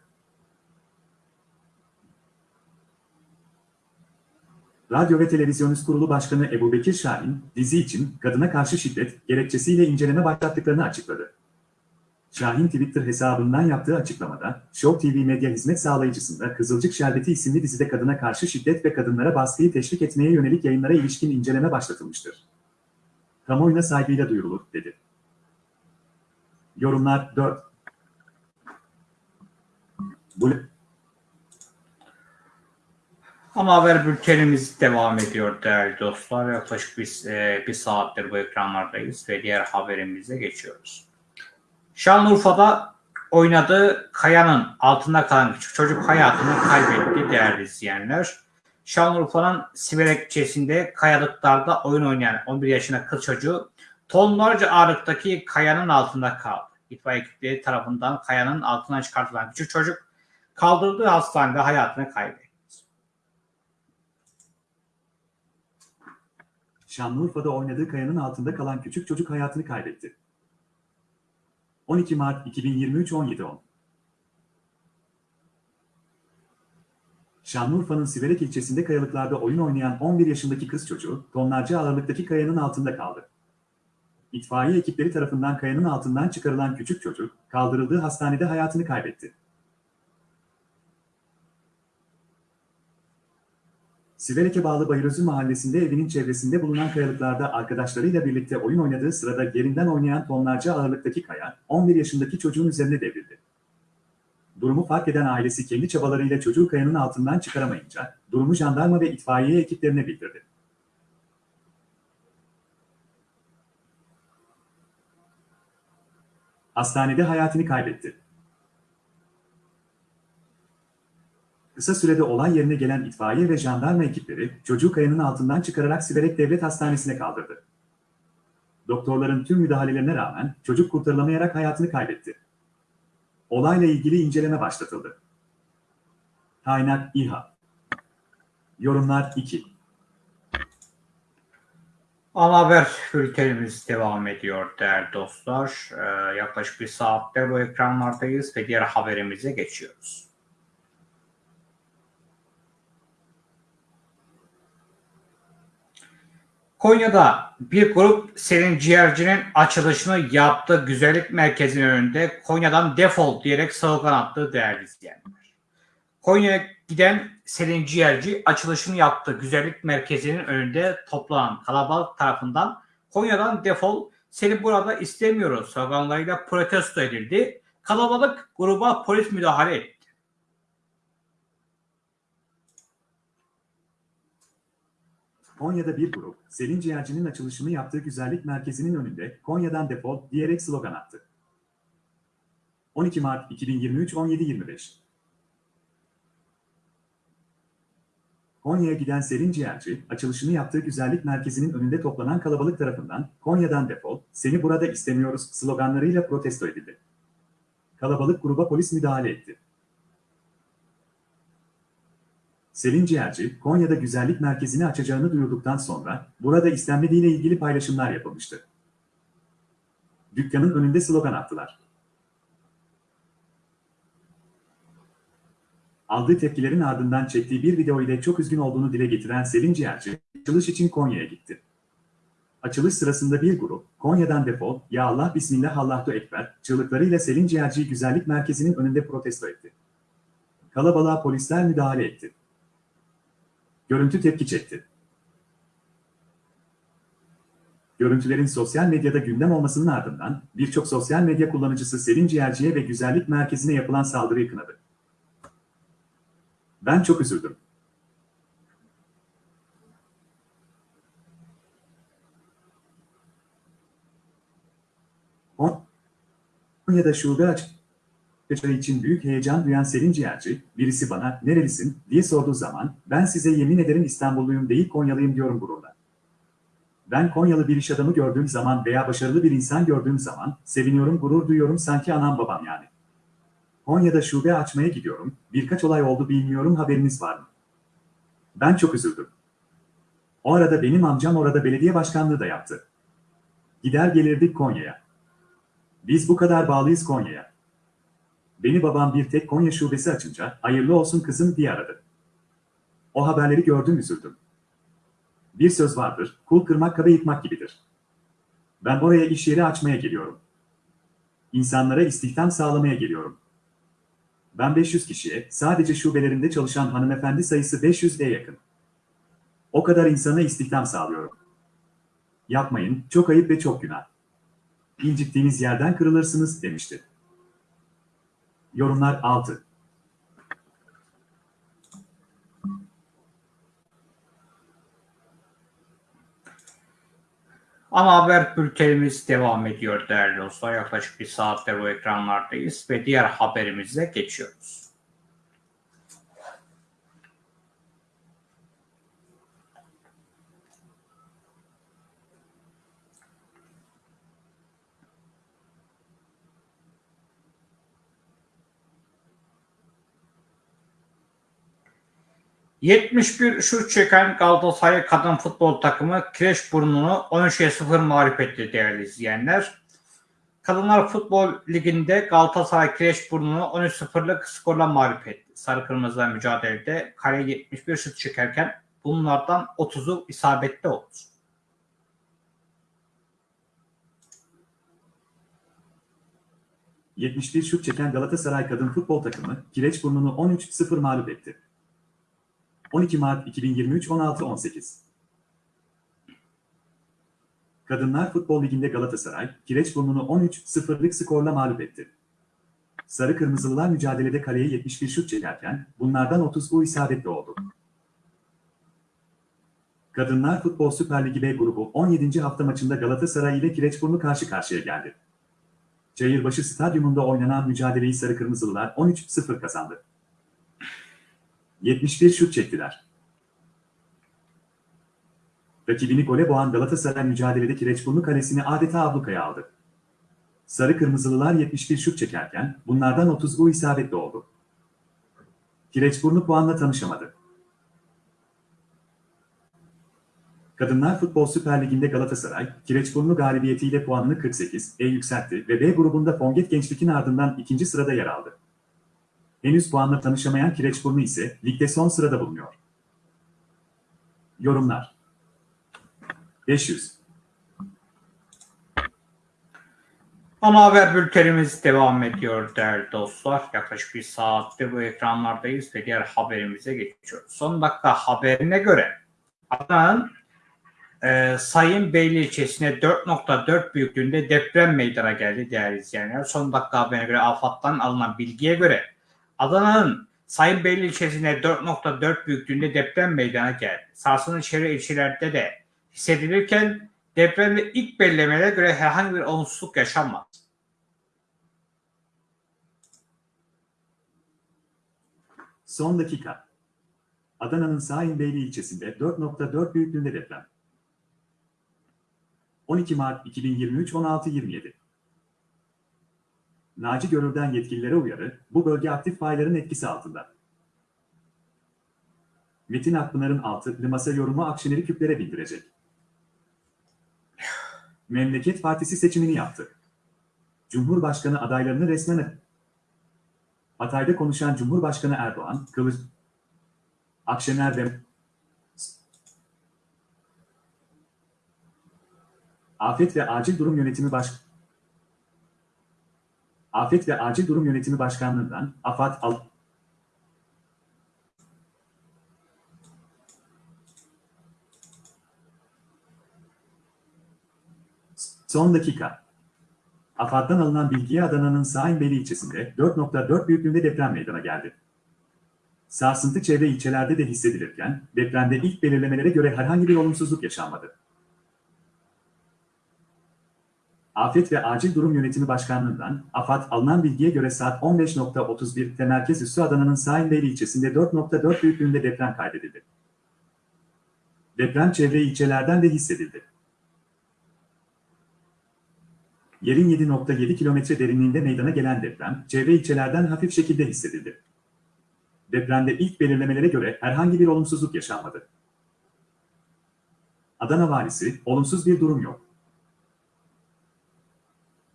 Radyo ve Televizyon Kurulu Başkanı Ebu Bekir Şahin, dizi için kadına karşı şiddet gerekçesiyle inceleme başlattıklarını açıkladı. Şahin Twitter hesabından yaptığı açıklamada, Show TV medya hizmet sağlayıcısında Kızılcık Şerbeti isimli dizide kadına karşı şiddet ve kadınlara baskıyı teşvik etmeye yönelik yayınlara ilişkin inceleme başlatılmıştır. Kamuoyuna saygıyla duyurulur, dedi. Yorumlar 4. Bu Ama haber bültenimiz devam ediyor değerli dostlar. Yaklaşık bir, e, bir saattir bu ekranlardayız ve diğer haberimize geçiyoruz. Şanlıurfa'da oynadığı kayanın altında kalan küçük çocuk hayatını kaybetti değerli izleyenler. Şanlıurfa'nın Siverek ilçesinde kayalıklarda oyun oynayan 11 yaşında kız çocuğu tonlarca ağırlıktaki kayanın altında kaldı. İtfaiye ekipleri tarafından kayanın altından çıkartılan küçük çocuk kaldırıldığı hastanede hayatını kaybetti. Şanlıurfa'da oynadığı kayanın altında kalan küçük çocuk hayatını kaybetti. 12 Mart 2023 17.10 Şanlıurfa'nın Siverek ilçesinde kayalıklarda oyun oynayan 11 yaşındaki kız çocuğu tonlarca ağırlıktaki kayanın altında kaldı. İtfaiye ekipleri tarafından kayanın altından çıkarılan küçük çocuk kaldırıldığı hastanede hayatını kaybetti. Siverek'e bağlı Bayırözü mahallesinde evinin çevresinde bulunan kayalıklarda arkadaşlarıyla birlikte oyun oynadığı sırada yerinden oynayan tonlarca ağırlıktaki kaya 11 yaşındaki çocuğun üzerine devrildi. Durumu fark eden ailesi kendi çabalarıyla çocuğu kayanın altından çıkaramayınca durumu jandarma ve itfaiye ekiplerine bildirdi. Hastanede hayatını kaybetti. Kısa sürede olay yerine gelen itfaiye ve jandarma ekipleri çocuğu kayanın altından çıkararak Siverek Devlet Hastanesi'ne kaldırdı. Doktorların tüm müdahalelerine rağmen çocuk kurtarılamayarak hayatını kaybetti. Olayla ilgili inceleme başlatıldı. Kaynak İHA Yorumlar 2 Ana haber bültenimiz devam ediyor değerli dostlar. Ee, yaklaşık bir saattir bu ekranlardayız ve diğer haberimize geçiyoruz. Konya'da bir grup Selin Ciğerci'nin açılışını yaptığı güzellik merkezinin önünde Konya'dan defol diyerek slogan attı değerli izleyenler. Konya'ya giden Selin Ciğerci açılışını yaptığı güzellik merkezinin önünde toplanan kalabalık tarafından Konya'dan defol seni burada istemiyoruz sloganlarıyla protesto edildi. Kalabalık gruba polis müdahale etti. Konya'da bir grup, Selin Ciğerci'nin açılışını yaptığı güzellik merkezinin önünde Konya'dan defol diyerek slogan attı. 12 Mart 2023 17.25 Konya'ya giden Selin Ciğerci, açılışını yaptığı güzellik merkezinin önünde toplanan kalabalık tarafından Konya'dan defol, seni burada istemiyoruz sloganlarıyla protesto edildi. Kalabalık gruba polis müdahale etti. Selin Ciğerci, Konya'da güzellik merkezini açacağını duyurduktan sonra burada istenmediğiyle ilgili paylaşımlar yapılmıştı. Dükkanın önünde slogan attılar. Aldığı tepkilerin ardından çektiği bir video ile çok üzgün olduğunu dile getiren Selin Ciğerci, açılış için Konya'ya gitti. Açılış sırasında bir grup, Konya'dan defol, ya Allah Bismillah Allahu Ekber, çığlıklarıyla Selin Ciğerci'yi güzellik merkezinin önünde protesto etti. Kalabalığa polisler müdahale etti. Görüntü tepki çekti. Görüntülerin sosyal medyada gündem olmasının ardından birçok sosyal medya kullanıcısı Selin Ciğerci'ye ve güzellik merkezine yapılan saldırıyı kınadı. Ben çok üzüldüm. Konya'da şube açacağı için büyük heyecan duyan Selin Ciğerci, birisi bana nerelisin diye sorduğu zaman ben size yemin ederim İstanbulluyum değil Konyalıyım diyorum gururla. Ben Konyalı bir iş adamı gördüğüm zaman veya başarılı bir insan gördüğüm zaman seviniyorum, gurur duyuyorum sanki anam babam yani. Konya'da şube açmaya gidiyorum, birkaç olay oldu bilmiyorum haberiniz var mı? Ben çok üzüldüm. O arada benim amcam orada belediye başkanlığı da yaptı. Gider gelirdik Konya'ya. Biz bu kadar bağlıyız Konya'ya. Beni babam bir tek Konya şubesi açınca hayırlı olsun kızım diye aradı. O haberleri gördüm üzüldüm. Bir söz vardır, kul kırmak kabe yıkmak gibidir. Ben oraya iş yeri açmaya geliyorum. İnsanlara istihdam sağlamaya geliyorum. Ben 500 kişiye, sadece şubelerinde çalışan hanımefendi sayısı 500'e yakın. O kadar insana istihdam sağlıyorum. Yapmayın, çok ayıp ve çok günah. İncittiğiniz yerden kırılırsınız demişti. Yorumlar 6. Ana haber bültenimiz devam ediyor değerli dostlar. Yaklaşık bir saattir bu ekranlardayız ve diğer haberimize geçiyoruz. ...71 şut çeken Galatasaray kadın futbol takımı Kireçburnu'nu 13'e 0 mağlup etti değerli izleyenler. Kadınlar Futbol Ligi'nde Galatasaray Kireçburnu'nu 13-0'lık skorla mağlup etti. Sarı Kırmızılar mücadelede kale 71 şut çekerken bunlardan 30'u isabetli oldu. ...71 şut çeken Galatasaray kadın futbol takımı Kireçburnu'nu 13-0 mağlup etti. 12 Mart 2023 16-18 Kadınlar Futbol Ligi'nde Galatasaray, Kireçburnu'nu 13-0'lık skorla mağlup etti. Sarı Kırmızılılar mücadelede kaleye 71 şut çekerken, bunlardan 30 bu isabetli oldu. Kadınlar Futbol Süper Ligi B grubu 17. hafta maçında Galatasaray ile Kireçburnu karşı karşıya geldi. Çayırbaşı Stadyumunda oynanan mücadeleyi Sarı Kırmızılılar 13-0 kazandı. 71 şut çektiler. Rakibini gole boğan Galatasaray mücadelede Kireçburnu kalesini adeta ablukaya aldı. Sarı Kırmızılılar 71 şut çekerken bunlardan 30 bu isabetli oldu. Kireçburnu puanla tanışamadı. Kadınlar Futbol Süper Ligi'nde Galatasaray, Kireçburnu galibiyetiyle puanını 48'e yükseltti ve B grubunda Fonget Gençlik'in ardından ikinci sırada yer aldı. Henüz puanla tanışamayan Kireçburnu ise ligde son sırada bulunuyor. Yorumlar 500 Ana haber bültenimiz devam ediyor değerli dostlar. Yaklaşık bir saattir bu ekranlardayız ve diğer haberimize geçiyoruz. Son dakika haberine göre Adana'nın e, Sayın Beyli ilçesine 4.4 büyüklüğünde deprem meydana geldi değerli izleyenler. Son dakika haberine göre AFAD'dan alınan bilgiye göre Adana'nın Sayın Beyli ilçesine 4.4 büyüklüğünde deprem meydana geldi. Sarsıntı çevre ilçelerde de hissedilirken depremde ilk belirlemelere göre herhangi bir olumsuzluk yaşanmadı. Son dakika. Adana'nın Saimbeyli ilçesinde 4.4 büyüklüğünde deprem. 12 Mart 2023 16.27 Naci Görür'den yetkililere uyarı, bu bölge aktif fayların etkisi altında. Metin Akpınar'ın altı masa yorumu Akşener'i küplere bindirecek. Memleket Partisi seçimini yaptı. Cumhurbaşkanı adaylarını resmen Hatay'da konuşan Cumhurbaşkanı Erdoğan, Kılıç, Akşener ve Afet ve Acil Durum Yönetimi Baş Afet ve Acil Durum Yönetimi Başkanlığından AFAD Al Son dakika. AFAD'dan alınan bilgiye Adana'nın Saimbeli ilçesinde 4.4 büyüklüğünde deprem meydana geldi. Sarsıntı çevre ilçelerde de hissedilirken depremde ilk belirlemelere göre herhangi bir olumsuzluk yaşanmadı. Afet ve Acil Durum Yönetimi Başkanlığı'ndan AFAD alınan bilgiye göre saat 15.31'te merkez üssü Adana'nın Saimbeyli ilçesinde 4.4 büyüklüğünde deprem kaydedildi. Deprem çevre ilçelerden de hissedildi. Yerin 7.7 kilometre derinliğinde meydana gelen deprem, çevre ilçelerden hafif şekilde hissedildi. Depremde ilk belirlemelere göre herhangi bir olumsuzluk yaşanmadı. Adana Valisi, olumsuz bir durum yok.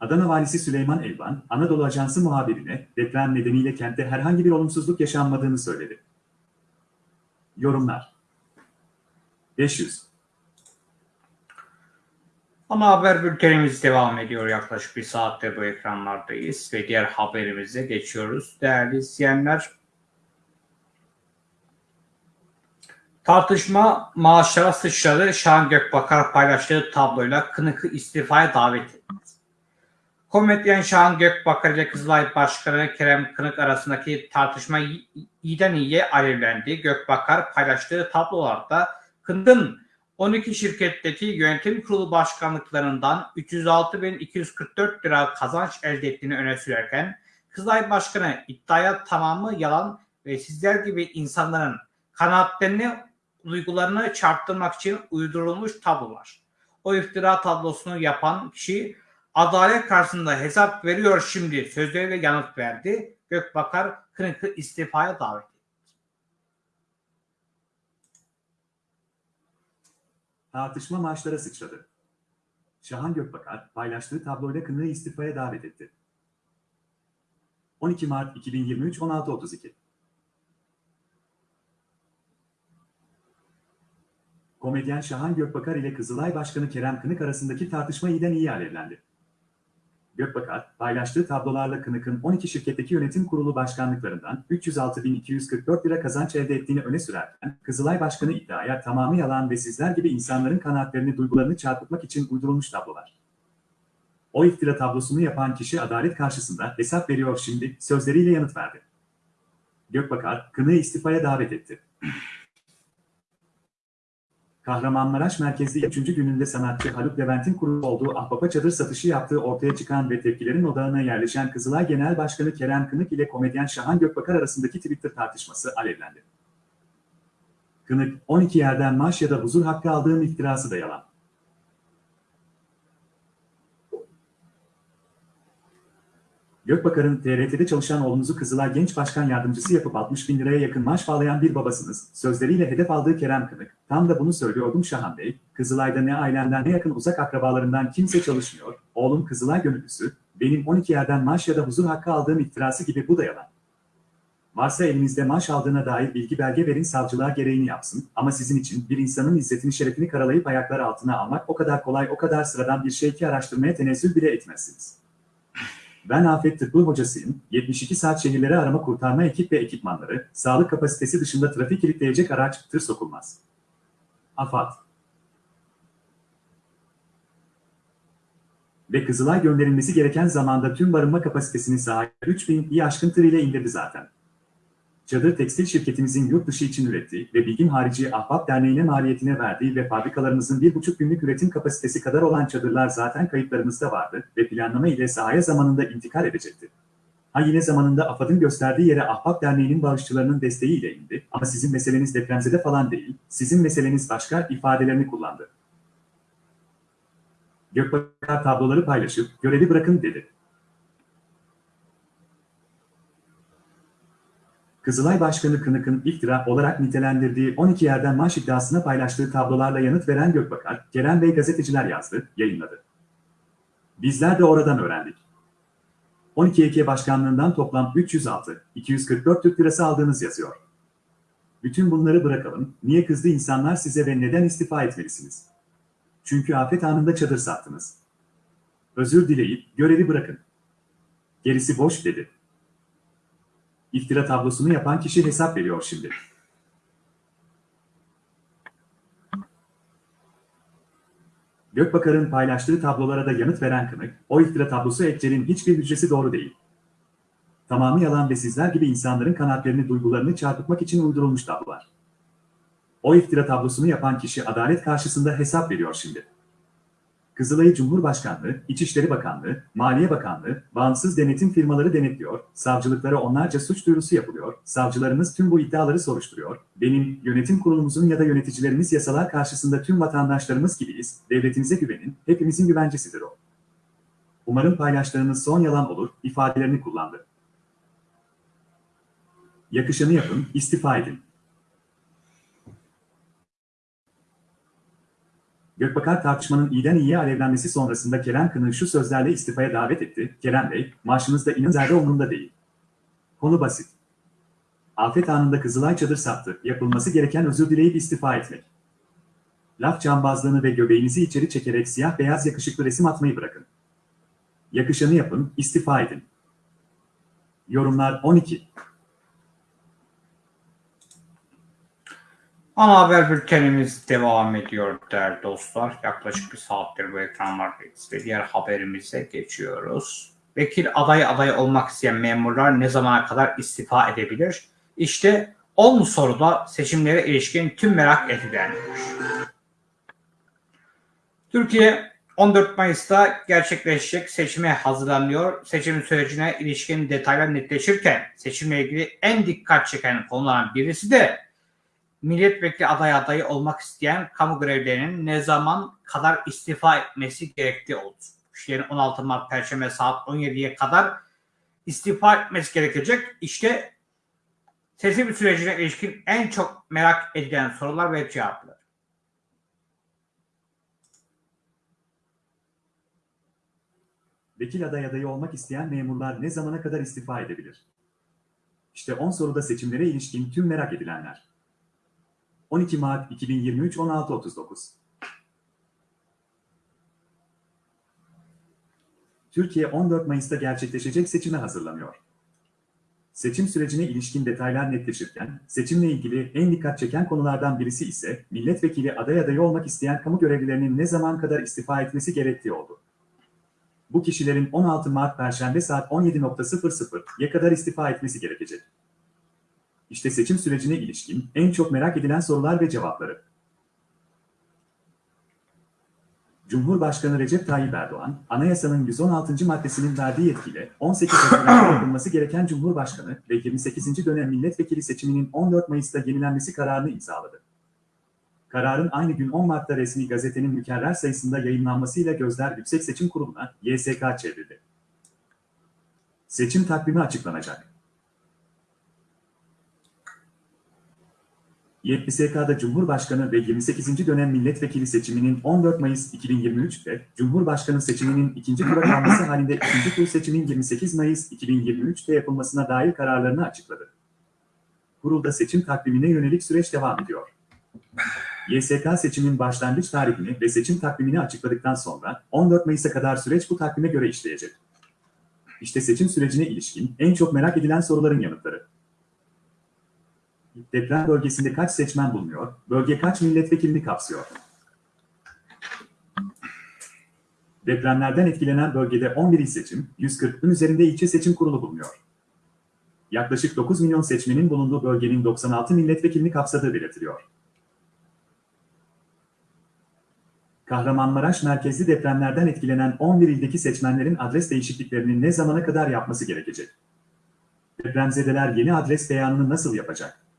Adana Valisi Süleyman Elvan, Anadolu Ajansı muhabirine deprem nedeniyle kentte herhangi bir olumsuzluk yaşanmadığını söyledi. Yorumlar 500 Ama haber bültenimiz devam ediyor. Yaklaşık bir saattir bu ekranlardayız ve diğer haberimize geçiyoruz. Değerli izleyenler, tartışma maaşlara sıçradı. Şahan Gökbakar paylaştığı tabloyla Kınık'ı istifaya davet. Komedyen Şahan Gökbakar ile Kızılay Başkanı Kerem Kınık arasındaki tartışma iyiden iyiye alevlendi. Gökbakar paylaştığı tablolarda Kınık'ın 12 şirketteki yönetim kurulu başkanlıklarından 306.244 lira kazanç elde ettiğini öne sürerken Kızılay Başkanı iddiaya tamamı yalan ve sizler gibi insanların kanaatlerini, duygularını çarptırmak için uydurulmuş tablolar. O iftira tablosunu yapan kişi adalet karşısında hesap veriyor şimdi sözleriyle yanıt verdi. Gökbakar Kınık'ı istifaya davet etti. Tartışma maaşlara sıçradı. Şahan Gökbakar paylaştığı tabloyla Kınık'ı istifaya davet etti. 12 Mart 2023 16.32 Komedyen Şahan Gökbakar ile Kızılay Başkanı Kerem Kınık arasındaki tartışma iyiden iyi alevlendi. Gökbakar, paylaştığı tablolarla Kınık'ın 12 şirketteki yönetim kurulu başkanlıklarından 306.244 lira kazanç elde ettiğini öne sürerken, Kızılay Başkanı iddiaya tamamı yalan ve sizler gibi insanların kanaatlerini, duygularını çarpıtmak için uydurulmuş tablolar. O iftira tablosunu yapan kişi adalet karşısında hesap veriyor şimdi, sözleriyle yanıt verdi. Gökbakar, Kınık'ı istifaya davet etti. Kahramanmaraş merkezli 3. gününde sanatçı Haluk Levent'in kurulu olduğu Ahbap'a çadır satışı yaptığı ortaya çıkan ve tepkilerin odağına yerleşen Kızılay Genel Başkanı Kerem Kınık ile komedyen Şahan Gökbakar arasındaki Twitter tartışması alevlendi. Kınık, 12 yerden maaş ya da huzur hakkı aldığım iftirası da yalan. Gökbakar'ın TRT'de çalışan oğlunuzu Kızılay Genç Başkan Yardımcısı yapıp 60 bin liraya yakın maaş bağlayan bir babasınız. Sözleriyle hedef aldığı Kerem Kınık. Tam da bunu söylüyordum Şahan Bey. Kızılay'da ne ailemden ne yakın uzak akrabalarından kimse çalışmıyor. Oğlum Kızılay gönüllüsü. Benim 12 yerden maaş ya da huzur hakkı aldığım iftirası gibi bu da yalan. Varsa elinizde maaş aldığına dair bilgi belge verin savcılığa gereğini yapsın. Ama sizin için bir insanın izzetini şerefini karalayıp ayaklar altına almak o kadar kolay o kadar sıradan bir şey ki araştırmaya tenezzül bile etmezsiniz. Ben afet tıbbı hocasıyım. 72 saat şehirlere arama kurtarma ekip ve ekipmanları, sağlık kapasitesi dışında trafik kilitleyecek araç, tır sokulmaz. AFAD Ve Kızılay gönderilmesi gereken zamanda tüm barınma kapasitesini sahip 3000'yi aşkın tır ile indirdi zaten. Çadır Tekstil şirketimizin yurt dışı için ürettiği ve Bilgin Harici Ahbap Derneği'ne maliyetine verdiği ve fabrikalarımızın 1,5 günlük üretim kapasitesi kadar olan çadırlar zaten kayıtlarımızda vardı ve planlama ile sahaya zamanında intikal edecekti. Ha yine zamanında AFAD'ın gösterdiği yere Ahbap Derneği'nin bağışçılarının desteğiyle indi ama sizin meseleniz depremzede falan değil, sizin meseleniz başka ifadelerini kullandı. Gökbakar tabloları paylaşıp görevi bırakın dedi. Kızılay Başkanı Kınık'ın iftira olarak nitelendirdiği 12 yerden maaş iddiasına paylaştığı tablolarla yanıt veren Gökbakar, Kerem Bey gazeteciler yazdı, yayınladı. Bizler de oradan öğrendik. 12 Eke Başkanlığından toplam 306, 244 Türk Lirası aldığınız yazıyor. Bütün bunları bırakalım, niye kızdı insanlar size ve neden istifa etmelisiniz? Çünkü afet anında çadır sattınız. Özür dileyip görevi bırakın. Gerisi boş dedi. İftira tablosunu yapan kişi hesap veriyor şimdi. Gökbakar'ın paylaştığı tablolara da yanıt veren Kınık, o iftira tablosu Ekcel'in hiçbir hücresi doğru değil. Tamamı yalan ve sizler gibi insanların kanatlarını, duygularını çarpıtmak için uydurulmuş tablolar. O iftira tablosunu yapan kişi adalet karşısında hesap veriyor şimdi. Kızılay'ı Cumhurbaşkanlığı, İçişleri Bakanlığı, Maliye Bakanlığı, bağımsız denetim firmaları denetliyor, savcılıklara onlarca suç duyurusu yapılıyor, savcılarımız tüm bu iddiaları soruşturuyor, benim, yönetim kurulumuzun ya da yöneticilerimiz yasalar karşısında tüm vatandaşlarımız gibiyiz, devletinize güvenin, hepimizin güvencesidir o. Umarım paylaştığınız son yalan olur, ifadelerini kullandı. Yakışanı yapın, istifa edin. Gökbakar tartışmanın iyiden iyiye alevlenmesi sonrasında Kerem Kınık'ı şu sözlerle istifaya davet etti. Kerem Bey, maaşınız da inın zerre umurumda değil. Konu basit. Afet anında Kızılay çadır sattı. Yapılması gereken özür dileyip istifa etmek. Laf cambazlığını ve göbeğinizi içeri çekerek siyah beyaz yakışıklı resim atmayı bırakın. Yakışanı yapın, istifa edin. Yorumlar 12. Ana haber bültenimiz devam ediyor değerli dostlar. Yaklaşık bir saattir bu ekranlardayız ve diğer haberimize geçiyoruz. Vekil aday aday olmak isteyen memurlar ne zamana kadar istifa edebilir? İşte 10 soruda seçimlere ilişkin tüm merak edilenler. Türkiye 14 Mayıs'ta gerçekleşecek seçime hazırlanıyor. Seçim sürecine ilişkin detaylar netleşirken seçimle ilgili en dikkat çeken konulardan birisi de milletvekili aday adayı olmak isteyen kamu görevlilerinin ne zaman kadar istifa etmesi gerektiği oldu. Kişilerin 16 Mart Perşembe saat 17'ye kadar istifa etmesi gerekecek. İşte seçim sürecine ilişkin en çok merak edilen sorular ve cevaplar. Vekil aday adayı olmak isteyen memurlar ne zamana kadar istifa edebilir? İşte 10 soruda seçimlere ilişkin tüm merak edilenler. 12 Mart 2023 16.39 Türkiye 14 Mayıs'ta gerçekleşecek seçime hazırlanıyor. Seçim sürecine ilişkin detaylar netleşirken, seçimle ilgili en dikkat çeken konulardan birisi ise milletvekili aday adayı olmak isteyen kamu görevlilerinin ne zaman kadar istifa etmesi gerektiği oldu. Bu kişilerin 16 Mart Perşembe saat 17.00'ya kadar istifa etmesi gerekecek. İşte seçim sürecine ilişkin en çok merak edilen sorular ve cevapları. Cumhurbaşkanı Recep Tayyip Erdoğan, anayasanın 116. maddesinin verdiği yetkiyle 18 Haziran'da yapılması gereken Cumhurbaşkanı ve 28. dönem milletvekili seçiminin 14 Mayıs'ta yenilenmesi kararını imzaladı. Kararın aynı gün 10 Mart'ta resmi gazetenin mükerrer sayısında yayınlanmasıyla gözler Yüksek Seçim Kurulu'na, YSK çevrildi. Seçim takvimi açıklanacak. YSK'da Cumhurbaşkanı ve 28. dönem milletvekili seçiminin 14 Mayıs 2023'te, Cumhurbaşkanı seçiminin ikinci tura kalması halinde ikinci tur seçimin 28 Mayıs 2023'te yapılmasına dair kararlarını açıkladı. Kurulda seçim takvimine yönelik süreç devam ediyor. YSK seçimin başlangıç tarihini ve seçim takvimini açıkladıktan sonra 14 Mayıs'a kadar süreç bu takvime göre işleyecek. İşte seçim sürecine ilişkin en çok merak edilen soruların yanıtları. Deprem bölgesinde kaç seçmen bulunuyor? Bölge kaç milletvekilini kapsıyor? Depremlerden etkilenen bölgede 11 il seçim, 140'ın üzerinde ilçe seçim kurulu bulunuyor. Yaklaşık 9 milyon seçmenin bulunduğu bölgenin 96 milletvekilini kapsadığı belirtiliyor. Kahramanmaraş merkezli depremlerden etkilenen 11 ildeki seçmenlerin adres değişikliklerini ne zamana kadar yapması gerekecek? Depremzedeler yeni adres beyanını nasıl yapacak?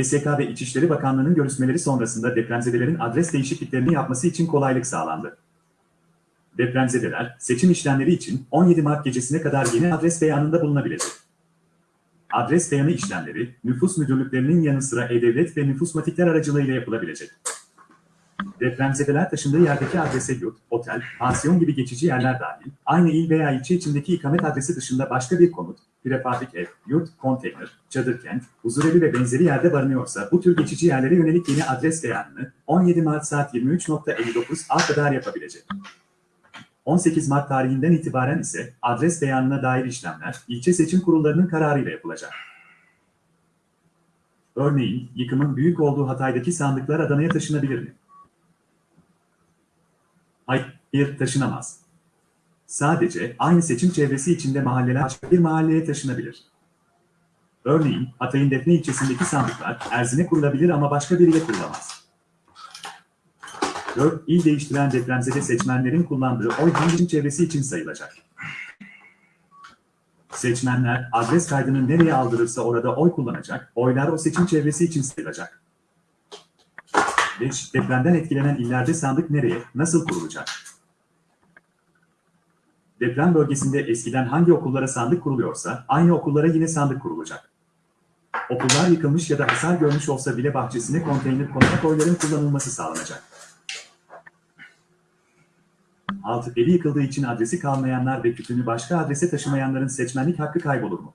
YSK ve İçişleri Bakanlığı'nın görüşmeleri sonrasında depremzedelerin adres değişikliklerini yapması için kolaylık sağlandı. Depremzedeler, seçim işlemleri için 17 Mart gecesine kadar yeni adres beyanında bulunabilecek. Adres beyanı işlemleri, nüfus müdürlüklerinin yanı sıra E-Devlet ve nüfusmatikler aracılığıyla yapılabilecek. Depremzedeler taşındığı yerdeki adrese yurt, otel, pansiyon gibi geçici yerler dahil, aynı il veya ilçe içindeki ikamet adresi dışında başka bir konut, prefabrik ev, yurt, konteyner, çadır kent, huzurevi ve benzeri yerde barınıyorsa bu tür geçici yerlere yönelik yeni adres beyanını 17 Mart saat 23.59 a kadar yapabilecek. 18 Mart tarihinden itibaren ise adres beyanına dair işlemler ilçe seçim kurullarının kararıyla yapılacak. Örneğin, yıkımın büyük olduğu Hatay'daki sandıklar Adana'ya taşınabilir mi? Hayır, taşınamaz. Sadece aynı seçim çevresi içinde mahalleler başka bir mahalleye taşınabilir. Örneğin, Hatay'ın Defne ilçesindeki sandıklar Erzin'e kurulabilir ama başka biriyle kurulamaz. 4. İl değiştiren depremzede seçmenlerin kullandığı oy hangi çevresi için sayılacak? Seçmenler adres kaydını nereye aldırırsa orada oy kullanacak, oylar o seçim çevresi için sayılacak. 5. Depremden etkilenen illerde sandık nereye, nasıl kurulacak? Deprem bölgesinde eskiden hangi okullara sandık kuruluyorsa, aynı okullara yine sandık kurulacak. Okullar yıkılmış ya da hasar görmüş olsa bile bahçesine konteyner konarak oyların kullanılması sağlanacak. 6. Evi yıkıldığı için adresi kalmayanlar ve kütüğünü başka adrese taşımayanların seçmenlik hakkı kaybolur mu?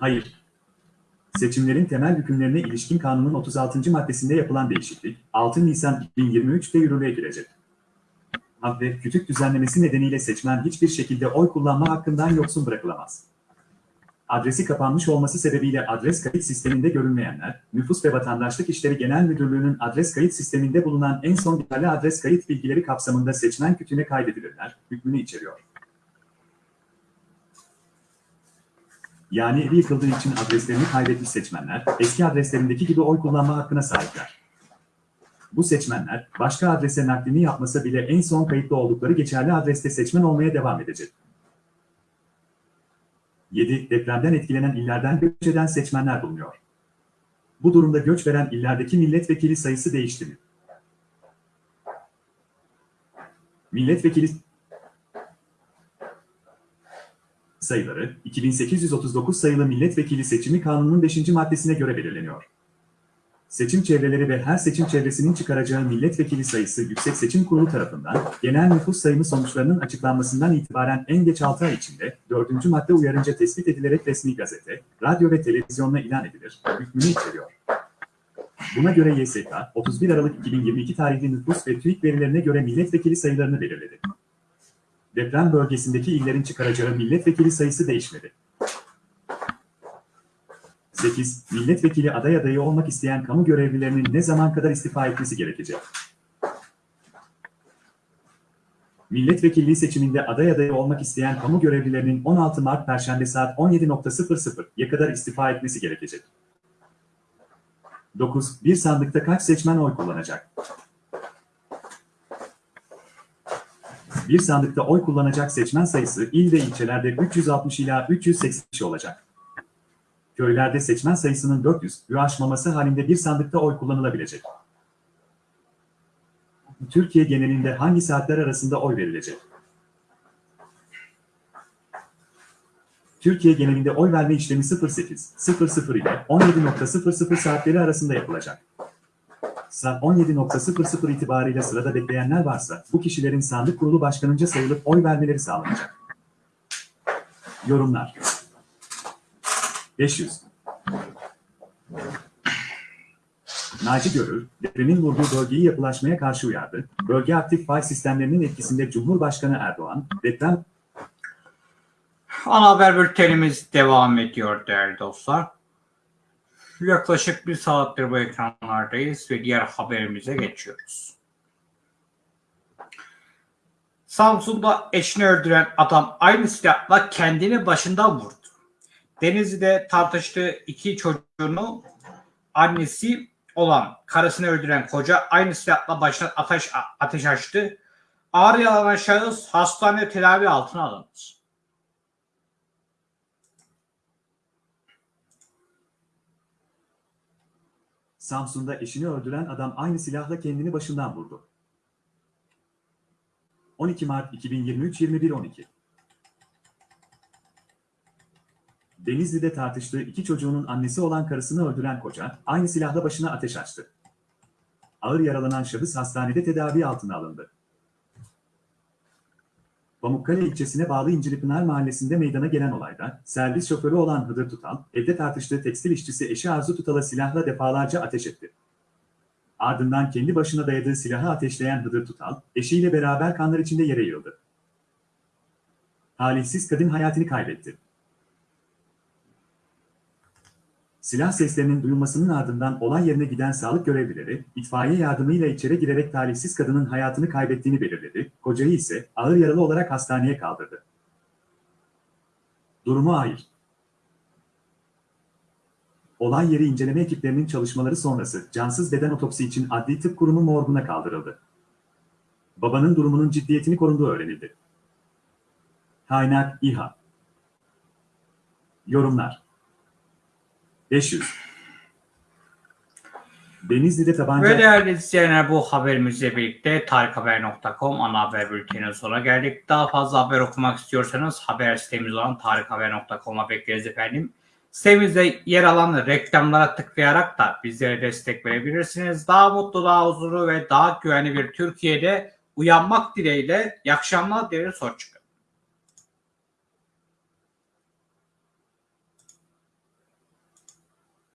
Hayır. Seçimlerin temel hükümlerine ilişkin kanunun 36. maddesinde yapılan değişiklik, 6 Nisan 2023'te yürürlüğe girecek. Ve kütük düzenlemesi nedeniyle seçmen hiçbir şekilde oy kullanma hakkından yoksun bırakılamaz. Adresi kapanmış olması sebebiyle adres kayıt sisteminde görünmeyenler, Nüfus ve Vatandaşlık İşleri Genel Müdürlüğü'nün adres kayıt sisteminde bulunan en son geçerli adres kayıt bilgileri kapsamında seçmen kütüğüne kaydedilirler, hükmünü içeriyor. Yani evi yıkıldığı için adreslerini kaybetmiş seçmenler, eski adreslerindeki gibi oy kullanma hakkına sahipler. Bu seçmenler, başka adrese naklini yapmasa bile en son kayıtlı oldukları geçerli adreste seçmen olmaya devam edecek. 7. Depremden etkilenen illerden göç eden seçmenler bulunuyor. Bu durumda göç veren illerdeki milletvekili sayısı değişti mi? Milletvekili sayıları 2839 sayılı milletvekili seçimi kanunun 5. maddesine göre belirleniyor. Seçim çevreleri ve her seçim çevresinin çıkaracağı milletvekili sayısı Yüksek Seçim Kurulu tarafından genel nüfus sayımı sonuçlarının açıklanmasından itibaren en geç 6 ay içinde 4. madde uyarınca tespit edilerek resmi gazete, radyo ve televizyonla ilan edilir, hükmünü içeriyor. Buna göre YSK, 31 Aralık 2022 tarihli nüfus ve TÜİK verilerine göre milletvekili sayılarını belirledi. Deprem bölgesindeki illerin çıkaracağı milletvekili sayısı değişmedi. 8. Milletvekili aday adayı olmak isteyen kamu görevlilerinin ne zaman kadar istifa etmesi gerekecek? Milletvekilliği seçiminde aday adayı olmak isteyen kamu görevlilerinin 16 Mart Perşembe saat 17.00'ya kadar istifa etmesi gerekecek. 9. Bir sandıkta kaç seçmen oy kullanacak? Bir sandıkta oy kullanacak seçmen sayısı il ve ilçelerde 360 ila 380 kişi olacak. Köylerde seçmen sayısının 400'ü aşmaması halinde bir sandıkta oy kullanılabilecek. Türkiye genelinde hangi saatler arasında oy verilecek? Türkiye genelinde oy verme işlemi 08.00 ile 17.00 saatleri arasında yapılacak. Saat 17.00 itibariyle sırada bekleyenler varsa bu kişilerin sandık kurulu başkanınca sayılıp oy vermeleri sağlanacak. Yorumlar 500 Naci Görür, depremin vurduğu bölgeyi yapılaşmaya karşı uyardı. Bölge aktif fay sistemlerinin etkisinde Cumhurbaşkanı Erdoğan, deprem Ana haber bültenimiz devam ediyor değerli dostlar. Yaklaşık bir saattir bu ekranlardayız ve diğer haberimize geçiyoruz. Samsun'da eşini öldüren adam aynı silahla kendini başından vurdu. Denizli'de tartıştığı iki çocuğunu annesi olan karısını öldüren koca aynı silahla başına ateş, ateş açtı. Ağır yaralan şahıs hastane tedavi altına alındı. Samsun'da eşini öldüren adam aynı silahla kendini başından vurdu. 12 Mart 2023 21.12 Denizli'de tartıştığı iki çocuğunun annesi olan karısını öldüren koca, aynı silahla başına ateş açtı. Ağır yaralanan şahıs hastanede tedavi altına alındı. Pamukkale ilçesine bağlı İncilipınar mahallesinde meydana gelen olayda, servis şoförü olan Hıdır Tutal, evde tartıştığı tekstil işçisi eşi Arzu Tutal'a silahla defalarca ateş etti. Ardından kendi başına dayadığı silahı ateşleyen Hıdır Tutal, eşiyle beraber kanlar içinde yere yığıldı. Talihsiz kadın hayatını kaybetti. Silah seslerinin duyulmasının ardından olay yerine giden sağlık görevlileri, itfaiye yardımıyla içeri girerek talihsiz kadının hayatını kaybettiğini belirledi, kocayı ise ağır yaralı olarak hastaneye kaldırdı. Durumu ağır. Olay yeri inceleme ekiplerinin çalışmaları sonrası cansız beden otopsi için Adli Tıp Kurumu morguna kaldırıldı. Babanın durumunun ciddiyetini korunduğu öğrenildi. Kaynak İHA Yorumlar 500 Denizli'de tabanca... Ve değerli izleyenler bu haberimizle birlikte tarikhaber.com ana haber bülteninin sonuna geldik. Daha fazla haber okumak istiyorsanız haber sitemiz olan tarikhaber.com'a bekleriz efendim. Sitemizde yer alan reklamlara tıklayarak da bizlere destek verebilirsiniz. Daha mutlu, daha huzurlu ve daha güvenli bir Türkiye'de uyanmak dileğiyle. İyi akşamlar, soru çıkıyor.